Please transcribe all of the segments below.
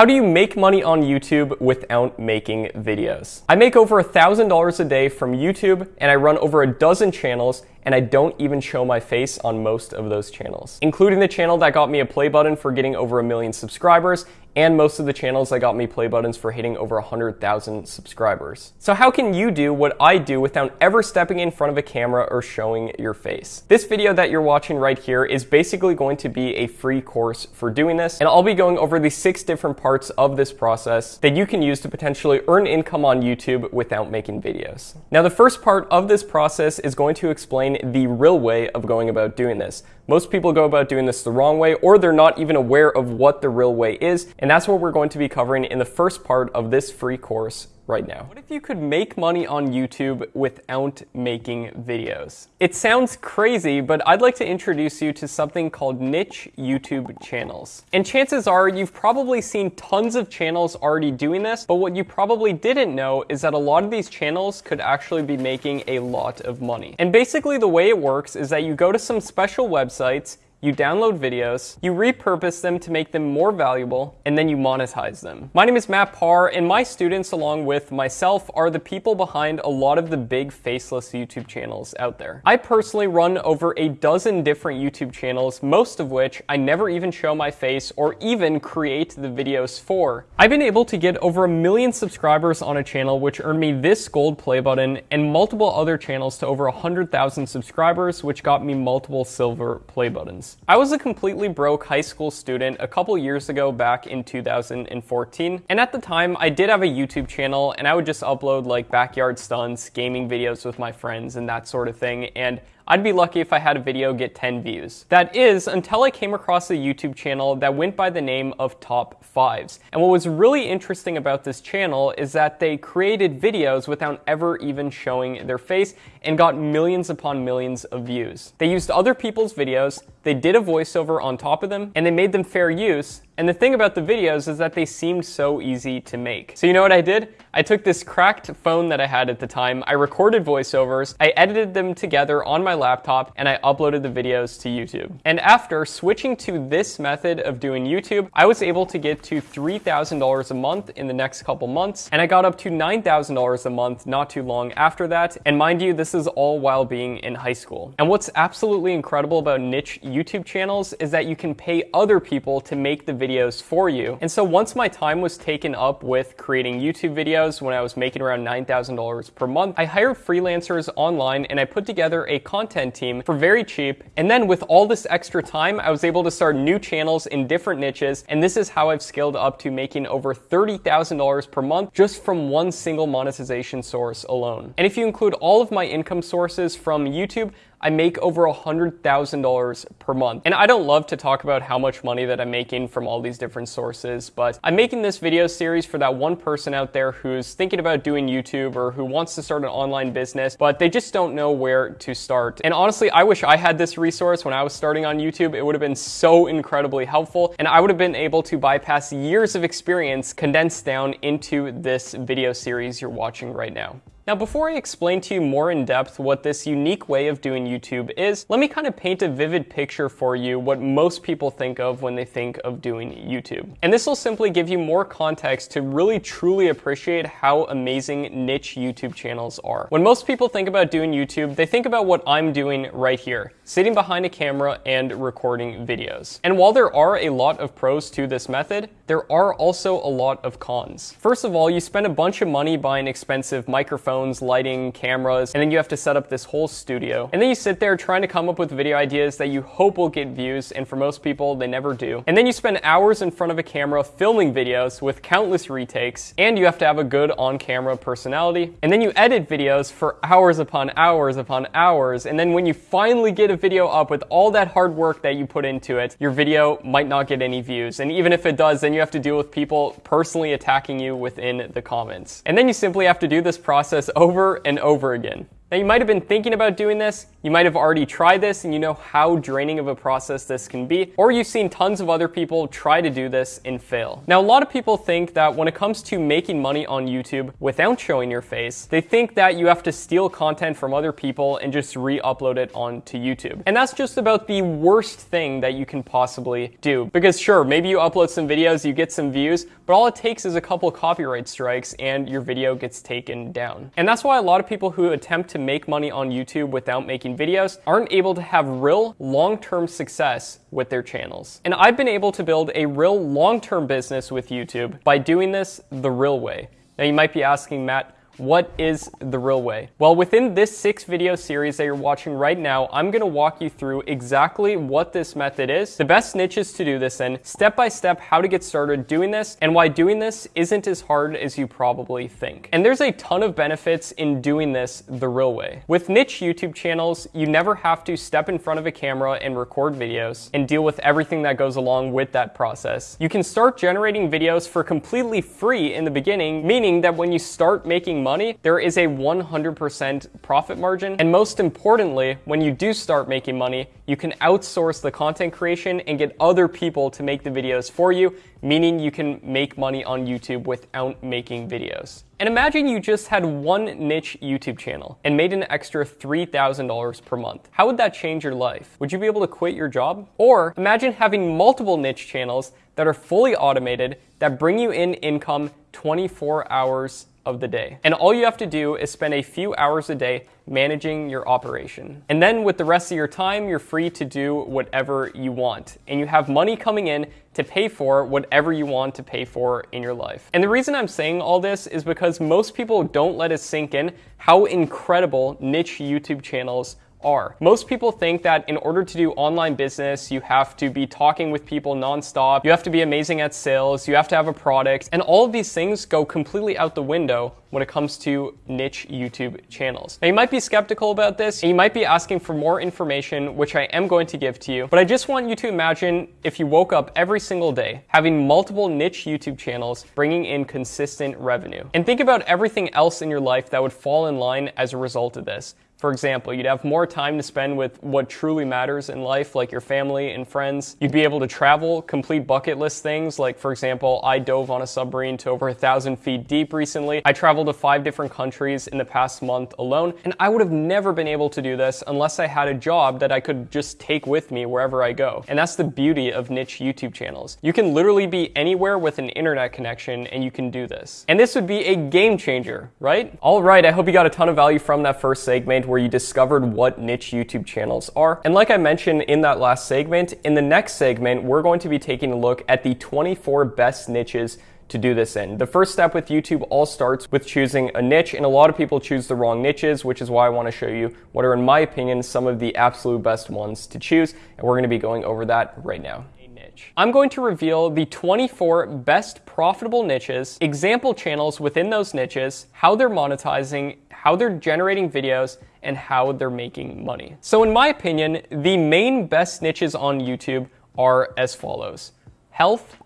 How do you make money on YouTube without making videos? I make over $1,000 a day from YouTube and I run over a dozen channels and I don't even show my face on most of those channels, including the channel that got me a play button for getting over a million subscribers and most of the channels that got me play buttons for hitting over 100,000 subscribers. So how can you do what I do without ever stepping in front of a camera or showing your face? This video that you're watching right here is basically going to be a free course for doing this, and I'll be going over the six different parts of this process that you can use to potentially earn income on YouTube without making videos. Now the first part of this process is going to explain explain the real way of going about doing this. Most people go about doing this the wrong way, or they're not even aware of what the real way is, and that's what we're going to be covering in the first part of this free course right now. What if you could make money on YouTube without making videos? It sounds crazy, but I'd like to introduce you to something called niche YouTube channels. And chances are you've probably seen tons of channels already doing this, but what you probably didn't know is that a lot of these channels could actually be making a lot of money. And basically the way it works is that you go to some special websites, you download videos, you repurpose them to make them more valuable, and then you monetize them. My name is Matt Par, and my students, along with myself, are the people behind a lot of the big faceless YouTube channels out there. I personally run over a dozen different YouTube channels, most of which I never even show my face or even create the videos for. I've been able to get over a million subscribers on a channel, which earned me this gold play button, and multiple other channels to over 100,000 subscribers, which got me multiple silver play buttons. I was a completely broke high school student a couple years ago back in 2014, and at the time I did have a YouTube channel and I would just upload like backyard stunts, gaming videos with my friends and that sort of thing, and I'd be lucky if I had a video get 10 views. That is, until I came across a YouTube channel that went by the name of Top Fives. And what was really interesting about this channel is that they created videos without ever even showing their face and got millions upon millions of views. They used other people's videos, they did a voiceover on top of them, and they made them fair use, and the thing about the videos is that they seemed so easy to make. So you know what I did? I took this cracked phone that I had at the time, I recorded voiceovers, I edited them together on my laptop, and I uploaded the videos to YouTube. And after switching to this method of doing YouTube, I was able to get to $3,000 a month in the next couple months, and I got up to $9,000 a month not too long after that. And mind you, this is all while being in high school. And what's absolutely incredible about niche YouTube channels is that you can pay other people to make the videos for you. And so once my time was taken up with creating YouTube videos when I was making around $9,000 per month, I hired freelancers online and I put together a content team for very cheap. And then with all this extra time, I was able to start new channels in different niches. And this is how I've scaled up to making over $30,000 per month just from one single monetization source alone. And if you include all of my income sources from YouTube, I make over $100,000 per month. And I don't love to talk about how much money that I'm making from all these different sources, but I'm making this video series for that one person out there who's thinking about doing YouTube or who wants to start an online business, but they just don't know where to start. And honestly, I wish I had this resource when I was starting on YouTube. It would have been so incredibly helpful, and I would have been able to bypass years of experience condensed down into this video series you're watching right now. Now, before I explain to you more in depth what this unique way of doing YouTube is, let me kind of paint a vivid picture for you what most people think of when they think of doing YouTube. And this will simply give you more context to really truly appreciate how amazing niche YouTube channels are. When most people think about doing YouTube, they think about what I'm doing right here, sitting behind a camera and recording videos. And while there are a lot of pros to this method, there are also a lot of cons. First of all, you spend a bunch of money buying expensive microphones lighting, cameras, and then you have to set up this whole studio. And then you sit there trying to come up with video ideas that you hope will get views, and for most people, they never do. And then you spend hours in front of a camera filming videos with countless retakes, and you have to have a good on-camera personality. And then you edit videos for hours upon hours upon hours, and then when you finally get a video up with all that hard work that you put into it, your video might not get any views. And even if it does, then you have to deal with people personally attacking you within the comments. And then you simply have to do this process over and over again. Now, you might have been thinking about doing this, you might have already tried this and you know how draining of a process this can be, or you've seen tons of other people try to do this and fail. Now, a lot of people think that when it comes to making money on YouTube without showing your face, they think that you have to steal content from other people and just re-upload it onto YouTube. And that's just about the worst thing that you can possibly do. Because sure, maybe you upload some videos, you get some views, but all it takes is a couple copyright strikes and your video gets taken down. And that's why a lot of people who attempt to make money on YouTube without making videos aren't able to have real long-term success with their channels. And I've been able to build a real long-term business with YouTube by doing this the real way. Now you might be asking, Matt, what is the real way? Well, within this six video series that you're watching right now, I'm gonna walk you through exactly what this method is, the best niches to do this in, step by step how to get started doing this, and why doing this isn't as hard as you probably think. And there's a ton of benefits in doing this the real way. With niche YouTube channels, you never have to step in front of a camera and record videos and deal with everything that goes along with that process. You can start generating videos for completely free in the beginning, meaning that when you start making money, money, there is a 100% profit margin. And most importantly, when you do start making money, you can outsource the content creation and get other people to make the videos for you, meaning you can make money on YouTube without making videos. And imagine you just had one niche YouTube channel and made an extra $3,000 per month. How would that change your life? Would you be able to quit your job? Or imagine having multiple niche channels that are fully automated that bring you in income 24 hours of the day. And all you have to do is spend a few hours a day managing your operation. And then with the rest of your time, you're free to do whatever you want. And you have money coming in to pay for whatever you want to pay for in your life. And the reason I'm saying all this is because most people don't let it sink in how incredible niche YouTube channels are. Most people think that in order to do online business, you have to be talking with people nonstop, you have to be amazing at sales, you have to have a product, and all of these things go completely out the window when it comes to niche YouTube channels. Now you might be skeptical about this, and you might be asking for more information, which I am going to give to you, but I just want you to imagine if you woke up every single day having multiple niche YouTube channels bringing in consistent revenue. And think about everything else in your life that would fall in line as a result of this. For example, you'd have more time to spend with what truly matters in life, like your family and friends. You'd be able to travel, complete bucket list things, like for example, I dove on a submarine to over a thousand feet deep recently. I traveled to five different countries in the past month alone, and I would have never been able to do this unless I had a job that I could just take with me wherever I go. And that's the beauty of niche YouTube channels. You can literally be anywhere with an internet connection and you can do this. And this would be a game changer, right? All right, I hope you got a ton of value from that first segment where you discovered what niche YouTube channels are. And like I mentioned in that last segment, in the next segment, we're going to be taking a look at the 24 best niches to do this in. The first step with YouTube all starts with choosing a niche, and a lot of people choose the wrong niches, which is why I want to show you what are, in my opinion, some of the absolute best ones to choose, and we're going to be going over that right now. I'm going to reveal the 24 best profitable niches, example channels within those niches, how they're monetizing, how they're generating videos, and how they're making money. So in my opinion, the main best niches on YouTube are as follows. Health,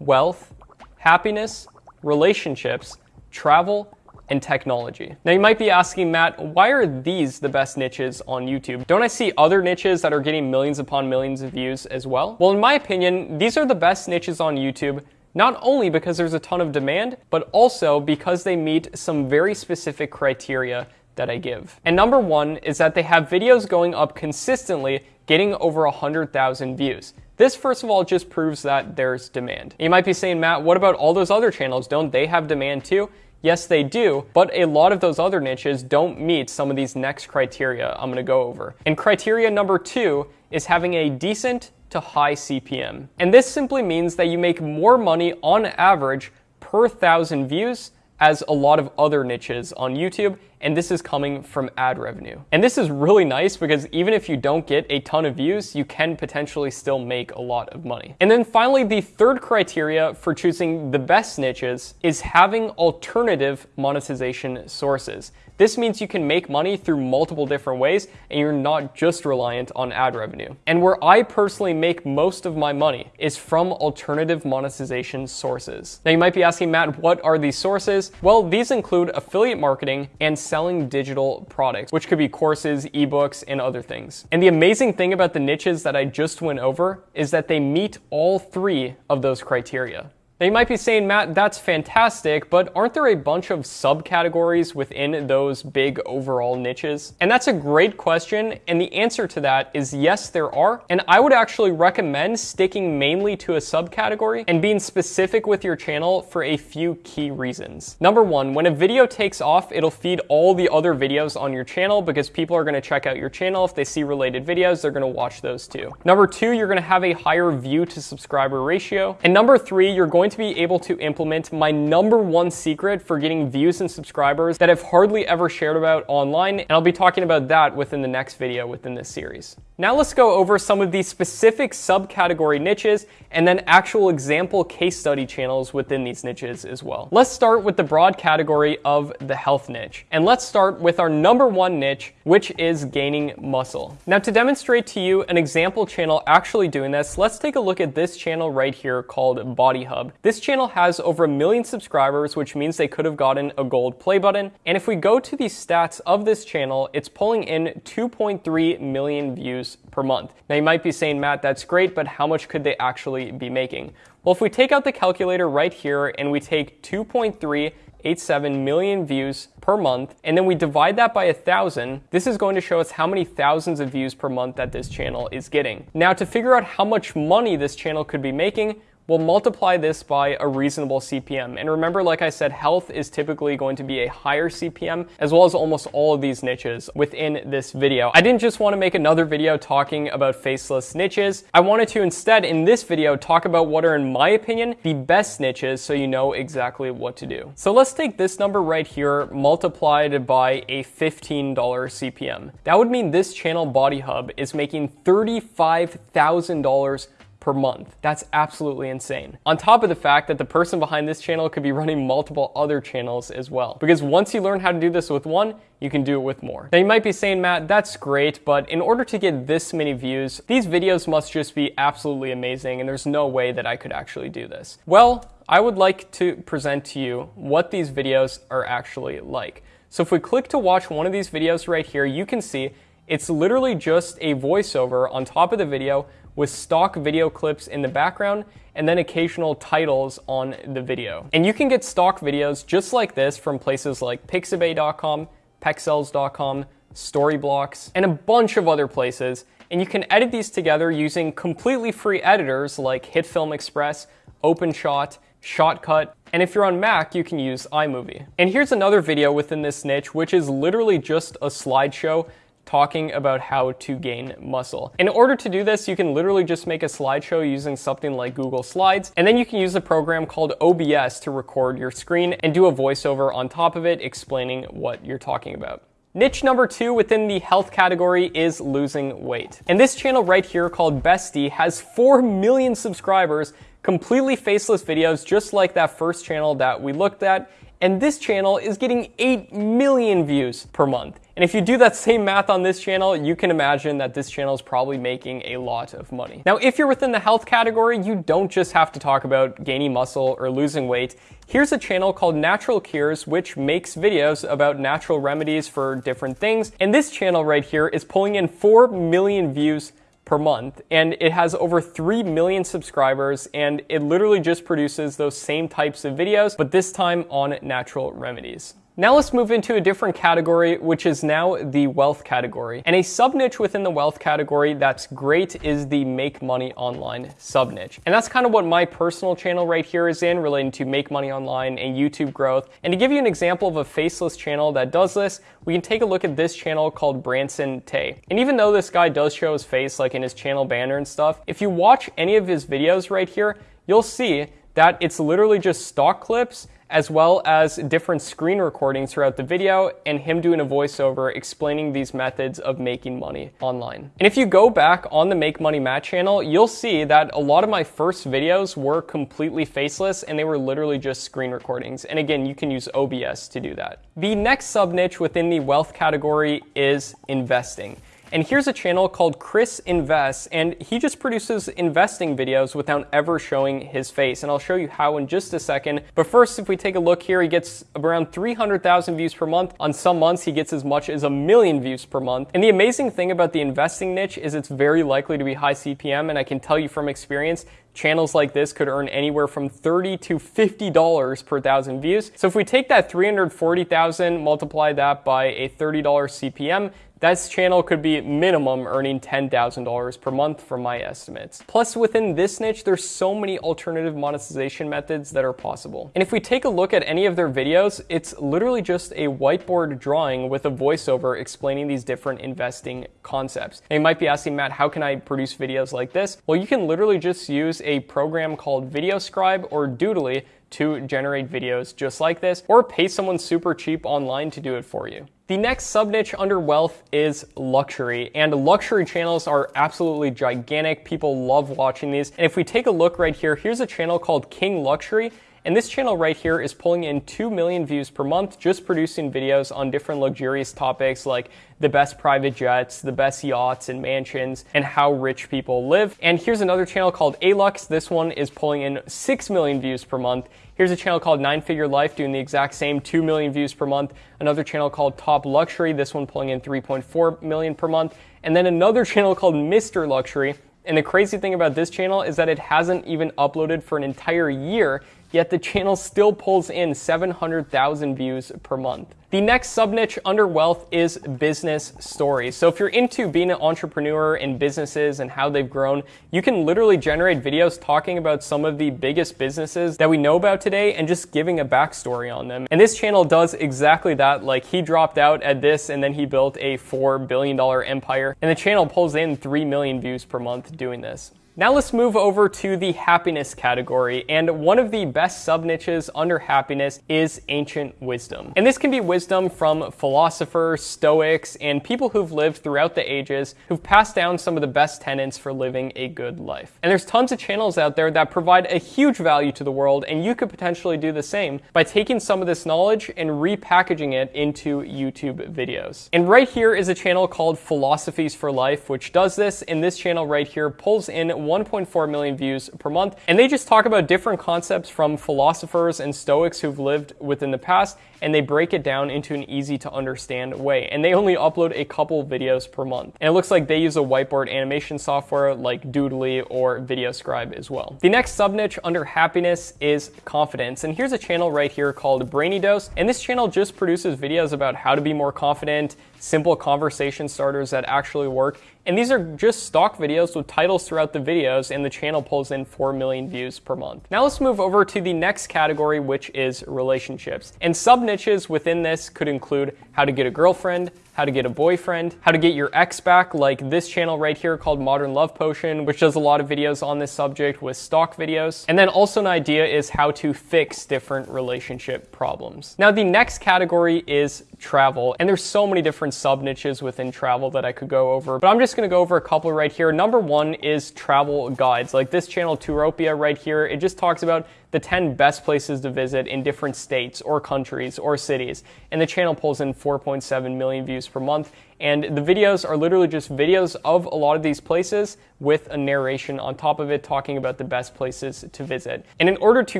wealth, happiness, relationships, travel, and technology. Now you might be asking, Matt, why are these the best niches on YouTube? Don't I see other niches that are getting millions upon millions of views as well? Well, in my opinion, these are the best niches on YouTube not only because there's a ton of demand, but also because they meet some very specific criteria that I give. And number one is that they have videos going up consistently, getting over 100,000 views. This, first of all, just proves that there's demand. You might be saying, Matt, what about all those other channels? Don't they have demand too? Yes, they do, but a lot of those other niches don't meet some of these next criteria I'm gonna go over. And criteria number two is having a decent to high CPM. And this simply means that you make more money on average per thousand views as a lot of other niches on YouTube, and this is coming from ad revenue. And this is really nice because even if you don't get a ton of views, you can potentially still make a lot of money. And then finally, the third criteria for choosing the best niches is having alternative monetization sources. This means you can make money through multiple different ways and you're not just reliant on ad revenue. And where I personally make most of my money is from alternative monetization sources. Now you might be asking, Matt, what are these sources? Well, these include affiliate marketing and selling digital products, which could be courses, ebooks, and other things. And the amazing thing about the niches that I just went over is that they meet all three of those criteria. Now you might be saying, Matt, that's fantastic, but aren't there a bunch of subcategories within those big overall niches? And that's a great question, and the answer to that is yes, there are. And I would actually recommend sticking mainly to a subcategory and being specific with your channel for a few key reasons. Number one, when a video takes off, it'll feed all the other videos on your channel because people are gonna check out your channel. If they see related videos, they're gonna watch those too. Number two, you're gonna have a higher view to subscriber ratio. And number three, you're going going to be able to implement my number one secret for getting views and subscribers that I've hardly ever shared about online, and I'll be talking about that within the next video within this series. Now let's go over some of these specific subcategory niches and then actual example case study channels within these niches as well. Let's start with the broad category of the health niche. And let's start with our number one niche, which is gaining muscle. Now to demonstrate to you an example channel actually doing this, let's take a look at this channel right here called Body Hub. This channel has over a million subscribers, which means they could have gotten a gold play button. And if we go to the stats of this channel, it's pulling in 2.3 million views per month. Now you might be saying, Matt, that's great, but how much could they actually be making? Well, if we take out the calculator right here and we take 2.387 million views per month, and then we divide that by a thousand, this is going to show us how many thousands of views per month that this channel is getting. Now to figure out how much money this channel could be making, We'll multiply this by a reasonable CPM. And remember, like I said, health is typically going to be a higher CPM, as well as almost all of these niches within this video. I didn't just want to make another video talking about faceless niches. I wanted to instead, in this video, talk about what are, in my opinion, the best niches so you know exactly what to do. So let's take this number right here, multiplied by a $15 CPM. That would mean this channel, Body Hub, is making $35,000 per month. That's absolutely insane. On top of the fact that the person behind this channel could be running multiple other channels as well. Because once you learn how to do this with one, you can do it with more. Now you might be saying, Matt, that's great, but in order to get this many views, these videos must just be absolutely amazing and there's no way that I could actually do this. Well, I would like to present to you what these videos are actually like. So if we click to watch one of these videos right here, you can see it's literally just a voiceover on top of the video with stock video clips in the background and then occasional titles on the video. And you can get stock videos just like this from places like pixabay.com, pexels.com, Storyblocks, and a bunch of other places. And you can edit these together using completely free editors like HitFilm Express, OpenShot, Shotcut, and if you're on Mac, you can use iMovie. And here's another video within this niche, which is literally just a slideshow talking about how to gain muscle. In order to do this, you can literally just make a slideshow using something like Google Slides, and then you can use a program called OBS to record your screen and do a voiceover on top of it explaining what you're talking about. Niche number two within the health category is losing weight. And this channel right here called Bestie has 4 million subscribers, completely faceless videos just like that first channel that we looked at, and this channel is getting 8 million views per month. And if you do that same math on this channel, you can imagine that this channel is probably making a lot of money. Now, if you're within the health category, you don't just have to talk about gaining muscle or losing weight. Here's a channel called Natural Cures, which makes videos about natural remedies for different things. And this channel right here is pulling in 4 million views per month and it has over 3 million subscribers and it literally just produces those same types of videos but this time on natural remedies. Now let's move into a different category, which is now the wealth category. And a sub niche within the wealth category that's great is the make money online sub niche. And that's kind of what my personal channel right here is in relating to make money online and YouTube growth. And to give you an example of a faceless channel that does this, we can take a look at this channel called Branson Tay. And even though this guy does show his face like in his channel banner and stuff, if you watch any of his videos right here, you'll see that it's literally just stock clips as well as different screen recordings throughout the video and him doing a voiceover explaining these methods of making money online. And if you go back on the Make Money Matt channel, you'll see that a lot of my first videos were completely faceless and they were literally just screen recordings. And again, you can use OBS to do that. The next sub niche within the wealth category is investing. And here's a channel called Chris Invests, and he just produces investing videos without ever showing his face. And I'll show you how in just a second. But first, if we take a look here, he gets around 300,000 views per month. On some months, he gets as much as a million views per month. And the amazing thing about the investing niche is it's very likely to be high CPM. And I can tell you from experience, channels like this could earn anywhere from 30 to $50 per thousand views. So if we take that 340,000, multiply that by a $30 CPM, this channel could be minimum earning $10,000 per month from my estimates. Plus within this niche, there's so many alternative monetization methods that are possible. And if we take a look at any of their videos, it's literally just a whiteboard drawing with a voiceover explaining these different investing concepts. And you might be asking, Matt, how can I produce videos like this? Well, you can literally just use a program called VideoScribe or Doodly to generate videos just like this, or pay someone super cheap online to do it for you. The next sub niche under wealth is luxury, and luxury channels are absolutely gigantic. People love watching these. And if we take a look right here, here's a channel called King Luxury. And this channel right here is pulling in 2 million views per month, just producing videos on different luxurious topics like the best private jets, the best yachts and mansions, and how rich people live. And here's another channel called Alux. This one is pulling in 6 million views per month. Here's a channel called Nine Figure Life doing the exact same 2 million views per month. Another channel called Top Luxury, this one pulling in 3.4 million per month. And then another channel called Mr. Luxury. And the crazy thing about this channel is that it hasn't even uploaded for an entire year yet the channel still pulls in 700,000 views per month. The next sub niche under wealth is business stories. So if you're into being an entrepreneur in businesses and how they've grown, you can literally generate videos talking about some of the biggest businesses that we know about today and just giving a backstory on them. And this channel does exactly that. Like he dropped out at this and then he built a $4 billion empire and the channel pulls in 3 million views per month doing this. Now let's move over to the happiness category, and one of the best sub niches under happiness is ancient wisdom. And this can be wisdom from philosophers, stoics, and people who've lived throughout the ages who've passed down some of the best tenets for living a good life. And there's tons of channels out there that provide a huge value to the world, and you could potentially do the same by taking some of this knowledge and repackaging it into YouTube videos. And right here is a channel called Philosophies for Life, which does this, and this channel right here pulls in 1.4 million views per month. And they just talk about different concepts from philosophers and Stoics who've lived within the past, and they break it down into an easy to understand way. And they only upload a couple videos per month. And it looks like they use a whiteboard animation software like Doodly or VideoScribe as well. The next sub niche under happiness is confidence. And here's a channel right here called Brainy Dose. And this channel just produces videos about how to be more confident, simple conversation starters that actually work. And these are just stock videos with titles throughout the videos, and the channel pulls in 4 million views per month. Now let's move over to the next category, which is relationships. And sub niches within this could include how to get a girlfriend, how to get a boyfriend, how to get your ex back, like this channel right here called Modern Love Potion, which does a lot of videos on this subject with stock videos. And then also an idea is how to fix different relationship problems. Now the next category is travel, and there's so many different sub niches within travel that I could go over, but I'm just gonna go over a couple right here. Number one is travel guides, like this channel Touropia right here. It just talks about the 10 best places to visit in different states or countries or cities. And the channel pulls in 4.7 million views per month. And the videos are literally just videos of a lot of these places with a narration on top of it talking about the best places to visit. And in order to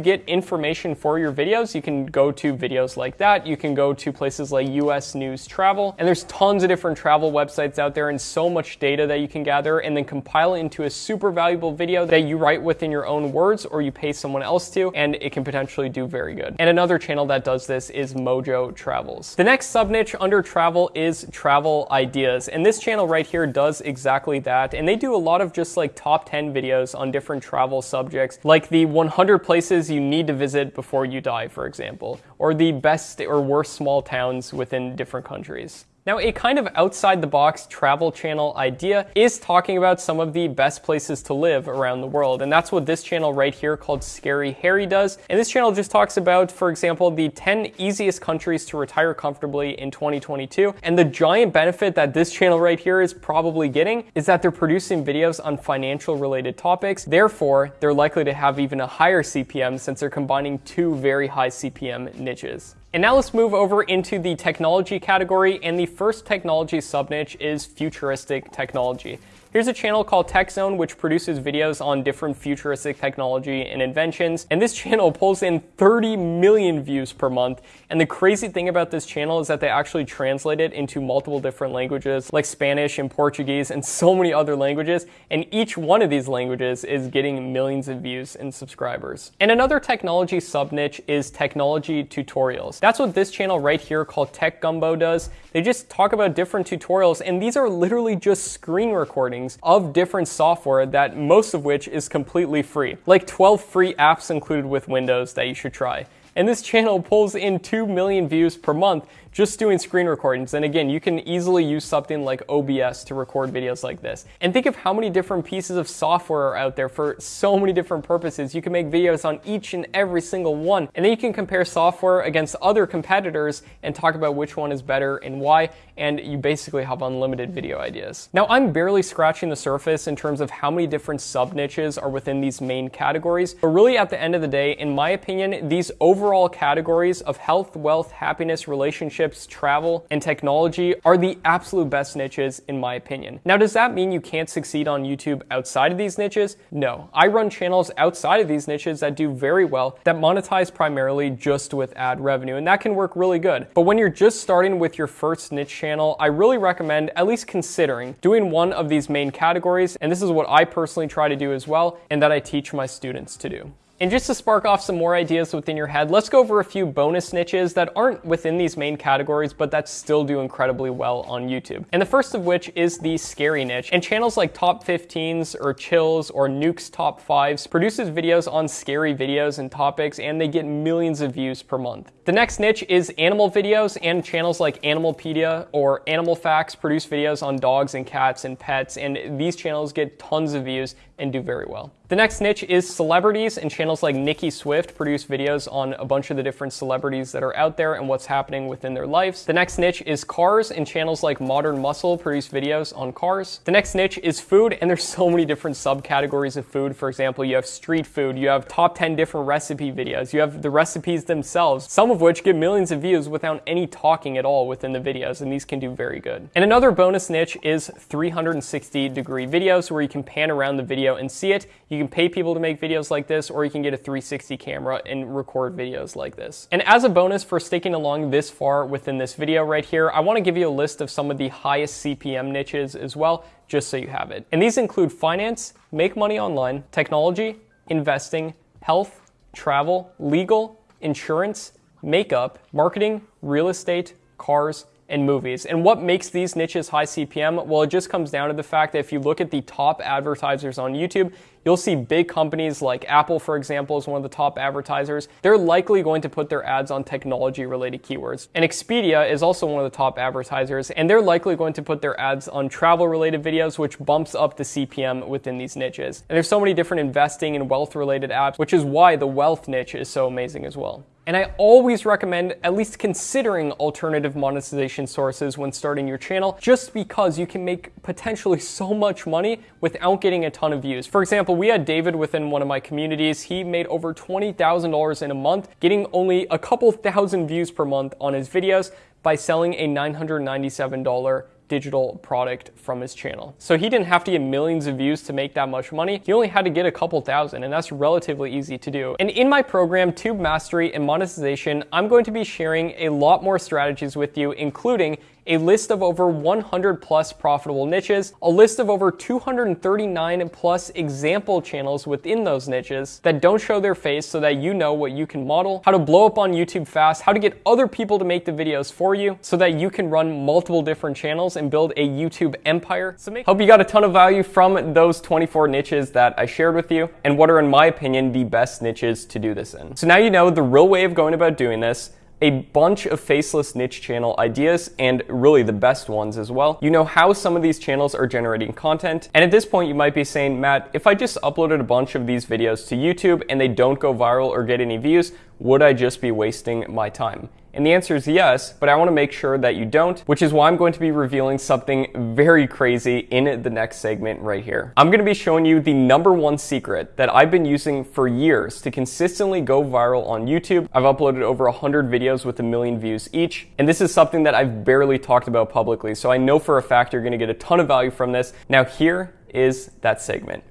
get information for your videos, you can go to videos like that. You can go to places like US News Travel, and there's tons of different travel websites out there and so much data that you can gather and then compile it into a super valuable video that you write within your own words or you pay someone else to, and it can potentially do very good. And another channel that does this is Mojo Travels. The next sub niche under travel is travel ideas, and this channel right here does exactly that, and they do a lot of just like top 10 videos on different travel subjects, like the 100 places you need to visit before you die, for example, or the best or worst small towns within different countries. Now, a kind of outside the box travel channel idea is talking about some of the best places to live around the world. And that's what this channel right here called Scary Harry does. And this channel just talks about, for example, the 10 easiest countries to retire comfortably in 2022. And the giant benefit that this channel right here is probably getting is that they're producing videos on financial related topics. Therefore, they're likely to have even a higher CPM since they're combining two very high CPM niches. And now let's move over into the technology category. And the first technology subniche is futuristic technology. Here's a channel called TechZone, which produces videos on different futuristic technology and inventions. And this channel pulls in 30 million views per month. And the crazy thing about this channel is that they actually translate it into multiple different languages like Spanish and Portuguese and so many other languages. And each one of these languages is getting millions of views and subscribers. And another technology subniche is technology tutorials. That's what this channel right here called Tech Gumbo does. They just talk about different tutorials and these are literally just screen recordings of different software that most of which is completely free. Like 12 free apps included with Windows that you should try. And this channel pulls in 2 million views per month just doing screen recordings. And again, you can easily use something like OBS to record videos like this. And think of how many different pieces of software are out there for so many different purposes. You can make videos on each and every single one. And then you can compare software against other competitors and talk about which one is better and why. And you basically have unlimited video ideas. Now, I'm barely scratching the surface in terms of how many different sub niches are within these main categories. But really, at the end of the day, in my opinion, these overall categories of health, wealth, happiness, relationships, relationships, travel, and technology are the absolute best niches in my opinion. Now, does that mean you can't succeed on YouTube outside of these niches? No. I run channels outside of these niches that do very well, that monetize primarily just with ad revenue, and that can work really good. But when you're just starting with your first niche channel, I really recommend at least considering doing one of these main categories, and this is what I personally try to do as well, and that I teach my students to do. And just to spark off some more ideas within your head, let's go over a few bonus niches that aren't within these main categories, but that still do incredibly well on YouTube. And the first of which is the scary niche. And channels like Top 15s or Chills or Nuke's Top 5s produces videos on scary videos and topics, and they get millions of views per month. The next niche is animal videos, and channels like Animalpedia or Animal Facts produce videos on dogs and cats and pets, and these channels get tons of views and do very well. The next niche is celebrities, and channels like Nicki Swift produce videos on a bunch of the different celebrities that are out there and what's happening within their lives. The next niche is cars, and channels like Modern Muscle produce videos on cars. The next niche is food, and there's so many different subcategories of food. For example, you have street food, you have top 10 different recipe videos, you have the recipes themselves, some of which get millions of views without any talking at all within the videos, and these can do very good. And another bonus niche is 360 degree videos where you can pan around the video video and see it. You can pay people to make videos like this, or you can get a 360 camera and record videos like this. And as a bonus for sticking along this far within this video right here, I wanna give you a list of some of the highest CPM niches as well, just so you have it. And these include finance, make money online, technology, investing, health, travel, legal, insurance, makeup, marketing, real estate, cars, and movies. And what makes these niches high CPM? Well, it just comes down to the fact that if you look at the top advertisers on YouTube, you'll see big companies like Apple, for example, is one of the top advertisers. They're likely going to put their ads on technology related keywords. And Expedia is also one of the top advertisers, and they're likely going to put their ads on travel related videos, which bumps up the CPM within these niches. And there's so many different investing and wealth related apps, which is why the wealth niche is so amazing as well. And I always recommend at least considering alternative monetization sources when starting your channel, just because you can make potentially so much money without getting a ton of views. For example, we had David within one of my communities. He made over $20,000 in a month, getting only a couple thousand views per month on his videos by selling a $997 digital product from his channel. So he didn't have to get millions of views to make that much money. He only had to get a couple thousand, and that's relatively easy to do. And in my program, Tube Mastery and Monetization, I'm going to be sharing a lot more strategies with you, including a list of over 100 plus profitable niches, a list of over 239 plus example channels within those niches that don't show their face so that you know what you can model, how to blow up on YouTube fast, how to get other people to make the videos for you so that you can run multiple different channels and build a YouTube empire. So hope you got a ton of value from those 24 niches that I shared with you and what are in my opinion the best niches to do this in. So now you know the real way of going about doing this a bunch of faceless niche channel ideas and really the best ones as well. You know how some of these channels are generating content. And at this point, you might be saying, Matt, if I just uploaded a bunch of these videos to YouTube and they don't go viral or get any views, would I just be wasting my time? And the answer is yes, but I want to make sure that you don't, which is why I'm going to be revealing something very crazy in the next segment right here. I'm going to be showing you the number one secret that I've been using for years to consistently go viral on YouTube. I've uploaded over 100 videos with a million views each, and this is something that I've barely talked about publicly, so I know for a fact you're going to get a ton of value from this. Now here is that segment.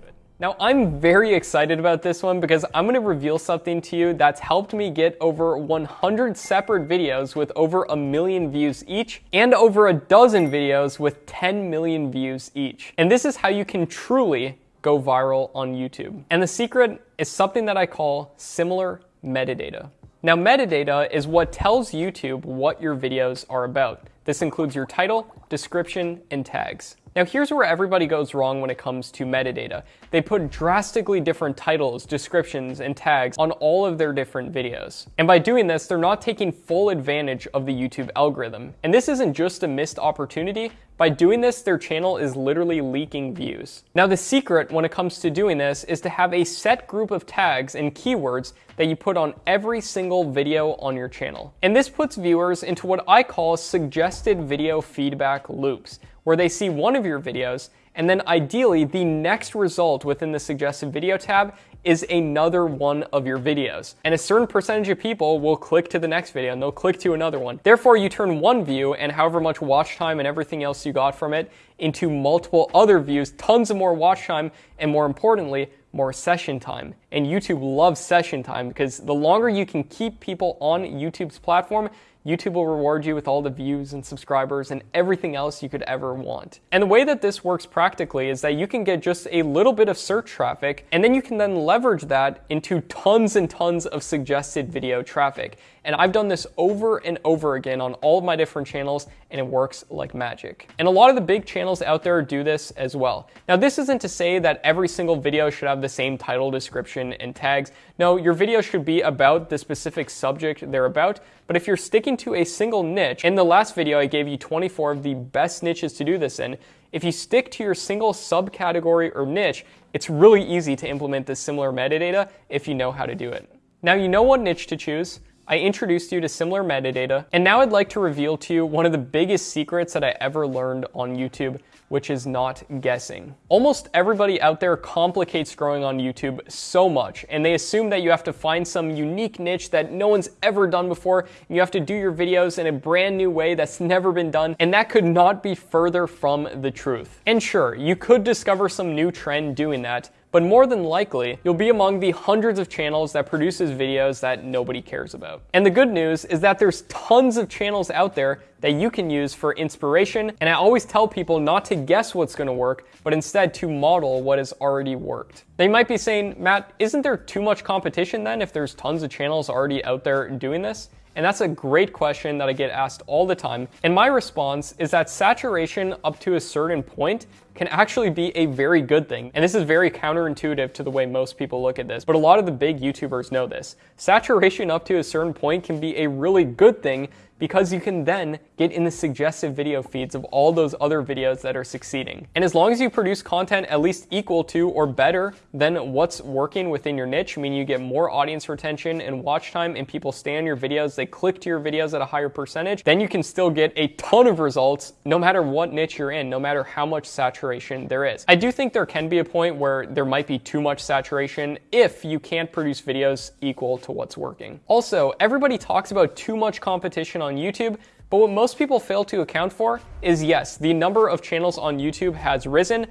Now, I'm very excited about this one because I'm to reveal something to you that's helped me get over 100 separate videos with over a million views each and over a dozen videos with 10 million views each. And this is how you can truly go viral on YouTube. And the secret is something that I call similar metadata. Now, metadata is what tells YouTube what your videos are about. This includes your title, description, and tags. Now here's where everybody goes wrong when it comes to metadata. They put drastically different titles, descriptions, and tags on all of their different videos. And by doing this, they're not taking full advantage of the YouTube algorithm. And this isn't just a missed opportunity, by doing this, their channel is literally leaking views. Now the secret when it comes to doing this is to have a set group of tags and keywords that you put on every single video on your channel. And this puts viewers into what I call suggested video feedback loops, where they see one of your videos and then ideally the next result within the suggested video tab is another one of your videos. And a certain percentage of people will click to the next video and they'll click to another one. Therefore, you turn one view and however much watch time and everything else you got from it into multiple other views, tons of more watch time, and more importantly, more session time. And YouTube loves session time because the longer you can keep people on YouTube's platform, YouTube will reward you with all the views and subscribers and everything else you could ever want. And the way that this works practically is that you can get just a little bit of search traffic and then you can then leverage that into tons and tons of suggested video traffic. And I've done this over and over again on all of my different channels and it works like magic. And a lot of the big channels out there do this as well. Now this isn't to say that every single video should have the same title, description, and tags. No, your video should be about the specific subject they're about, but if you're sticking to a single niche, in the last video I gave you 24 of the best niches to do this in, if you stick to your single subcategory or niche, it's really easy to implement this similar metadata if you know how to do it. Now you know what niche to choose, I introduced you to similar metadata, and now I'd like to reveal to you one of the biggest secrets that I ever learned on YouTube, which is not guessing. Almost everybody out there complicates growing on YouTube so much, and they assume that you have to find some unique niche that no one's ever done before, and you have to do your videos in a brand new way that's never been done, and that could not be further from the truth. And sure, you could discover some new trend doing that, but more than likely, you'll be among the hundreds of channels that produces videos that nobody cares about. And the good news is that there's tons of channels out there that you can use for inspiration, and I always tell people not to guess what's gonna work, but instead to model what has already worked. They might be saying, Matt, isn't there too much competition then if there's tons of channels already out there doing this? And that's a great question that I get asked all the time. And my response is that saturation up to a certain point can actually be a very good thing. And this is very counterintuitive to the way most people look at this, but a lot of the big YouTubers know this. Saturation up to a certain point can be a really good thing because you can then get in the suggestive video feeds of all those other videos that are succeeding. And as long as you produce content at least equal to or better than what's working within your niche, meaning you get more audience retention and watch time and people stay on your videos, they click to your videos at a higher percentage, then you can still get a ton of results no matter what niche you're in, no matter how much saturation there is. I do think there can be a point where there might be too much saturation if you can't produce videos equal to what's working. Also, everybody talks about too much competition on on YouTube, but what most people fail to account for is yes, the number of channels on YouTube has risen,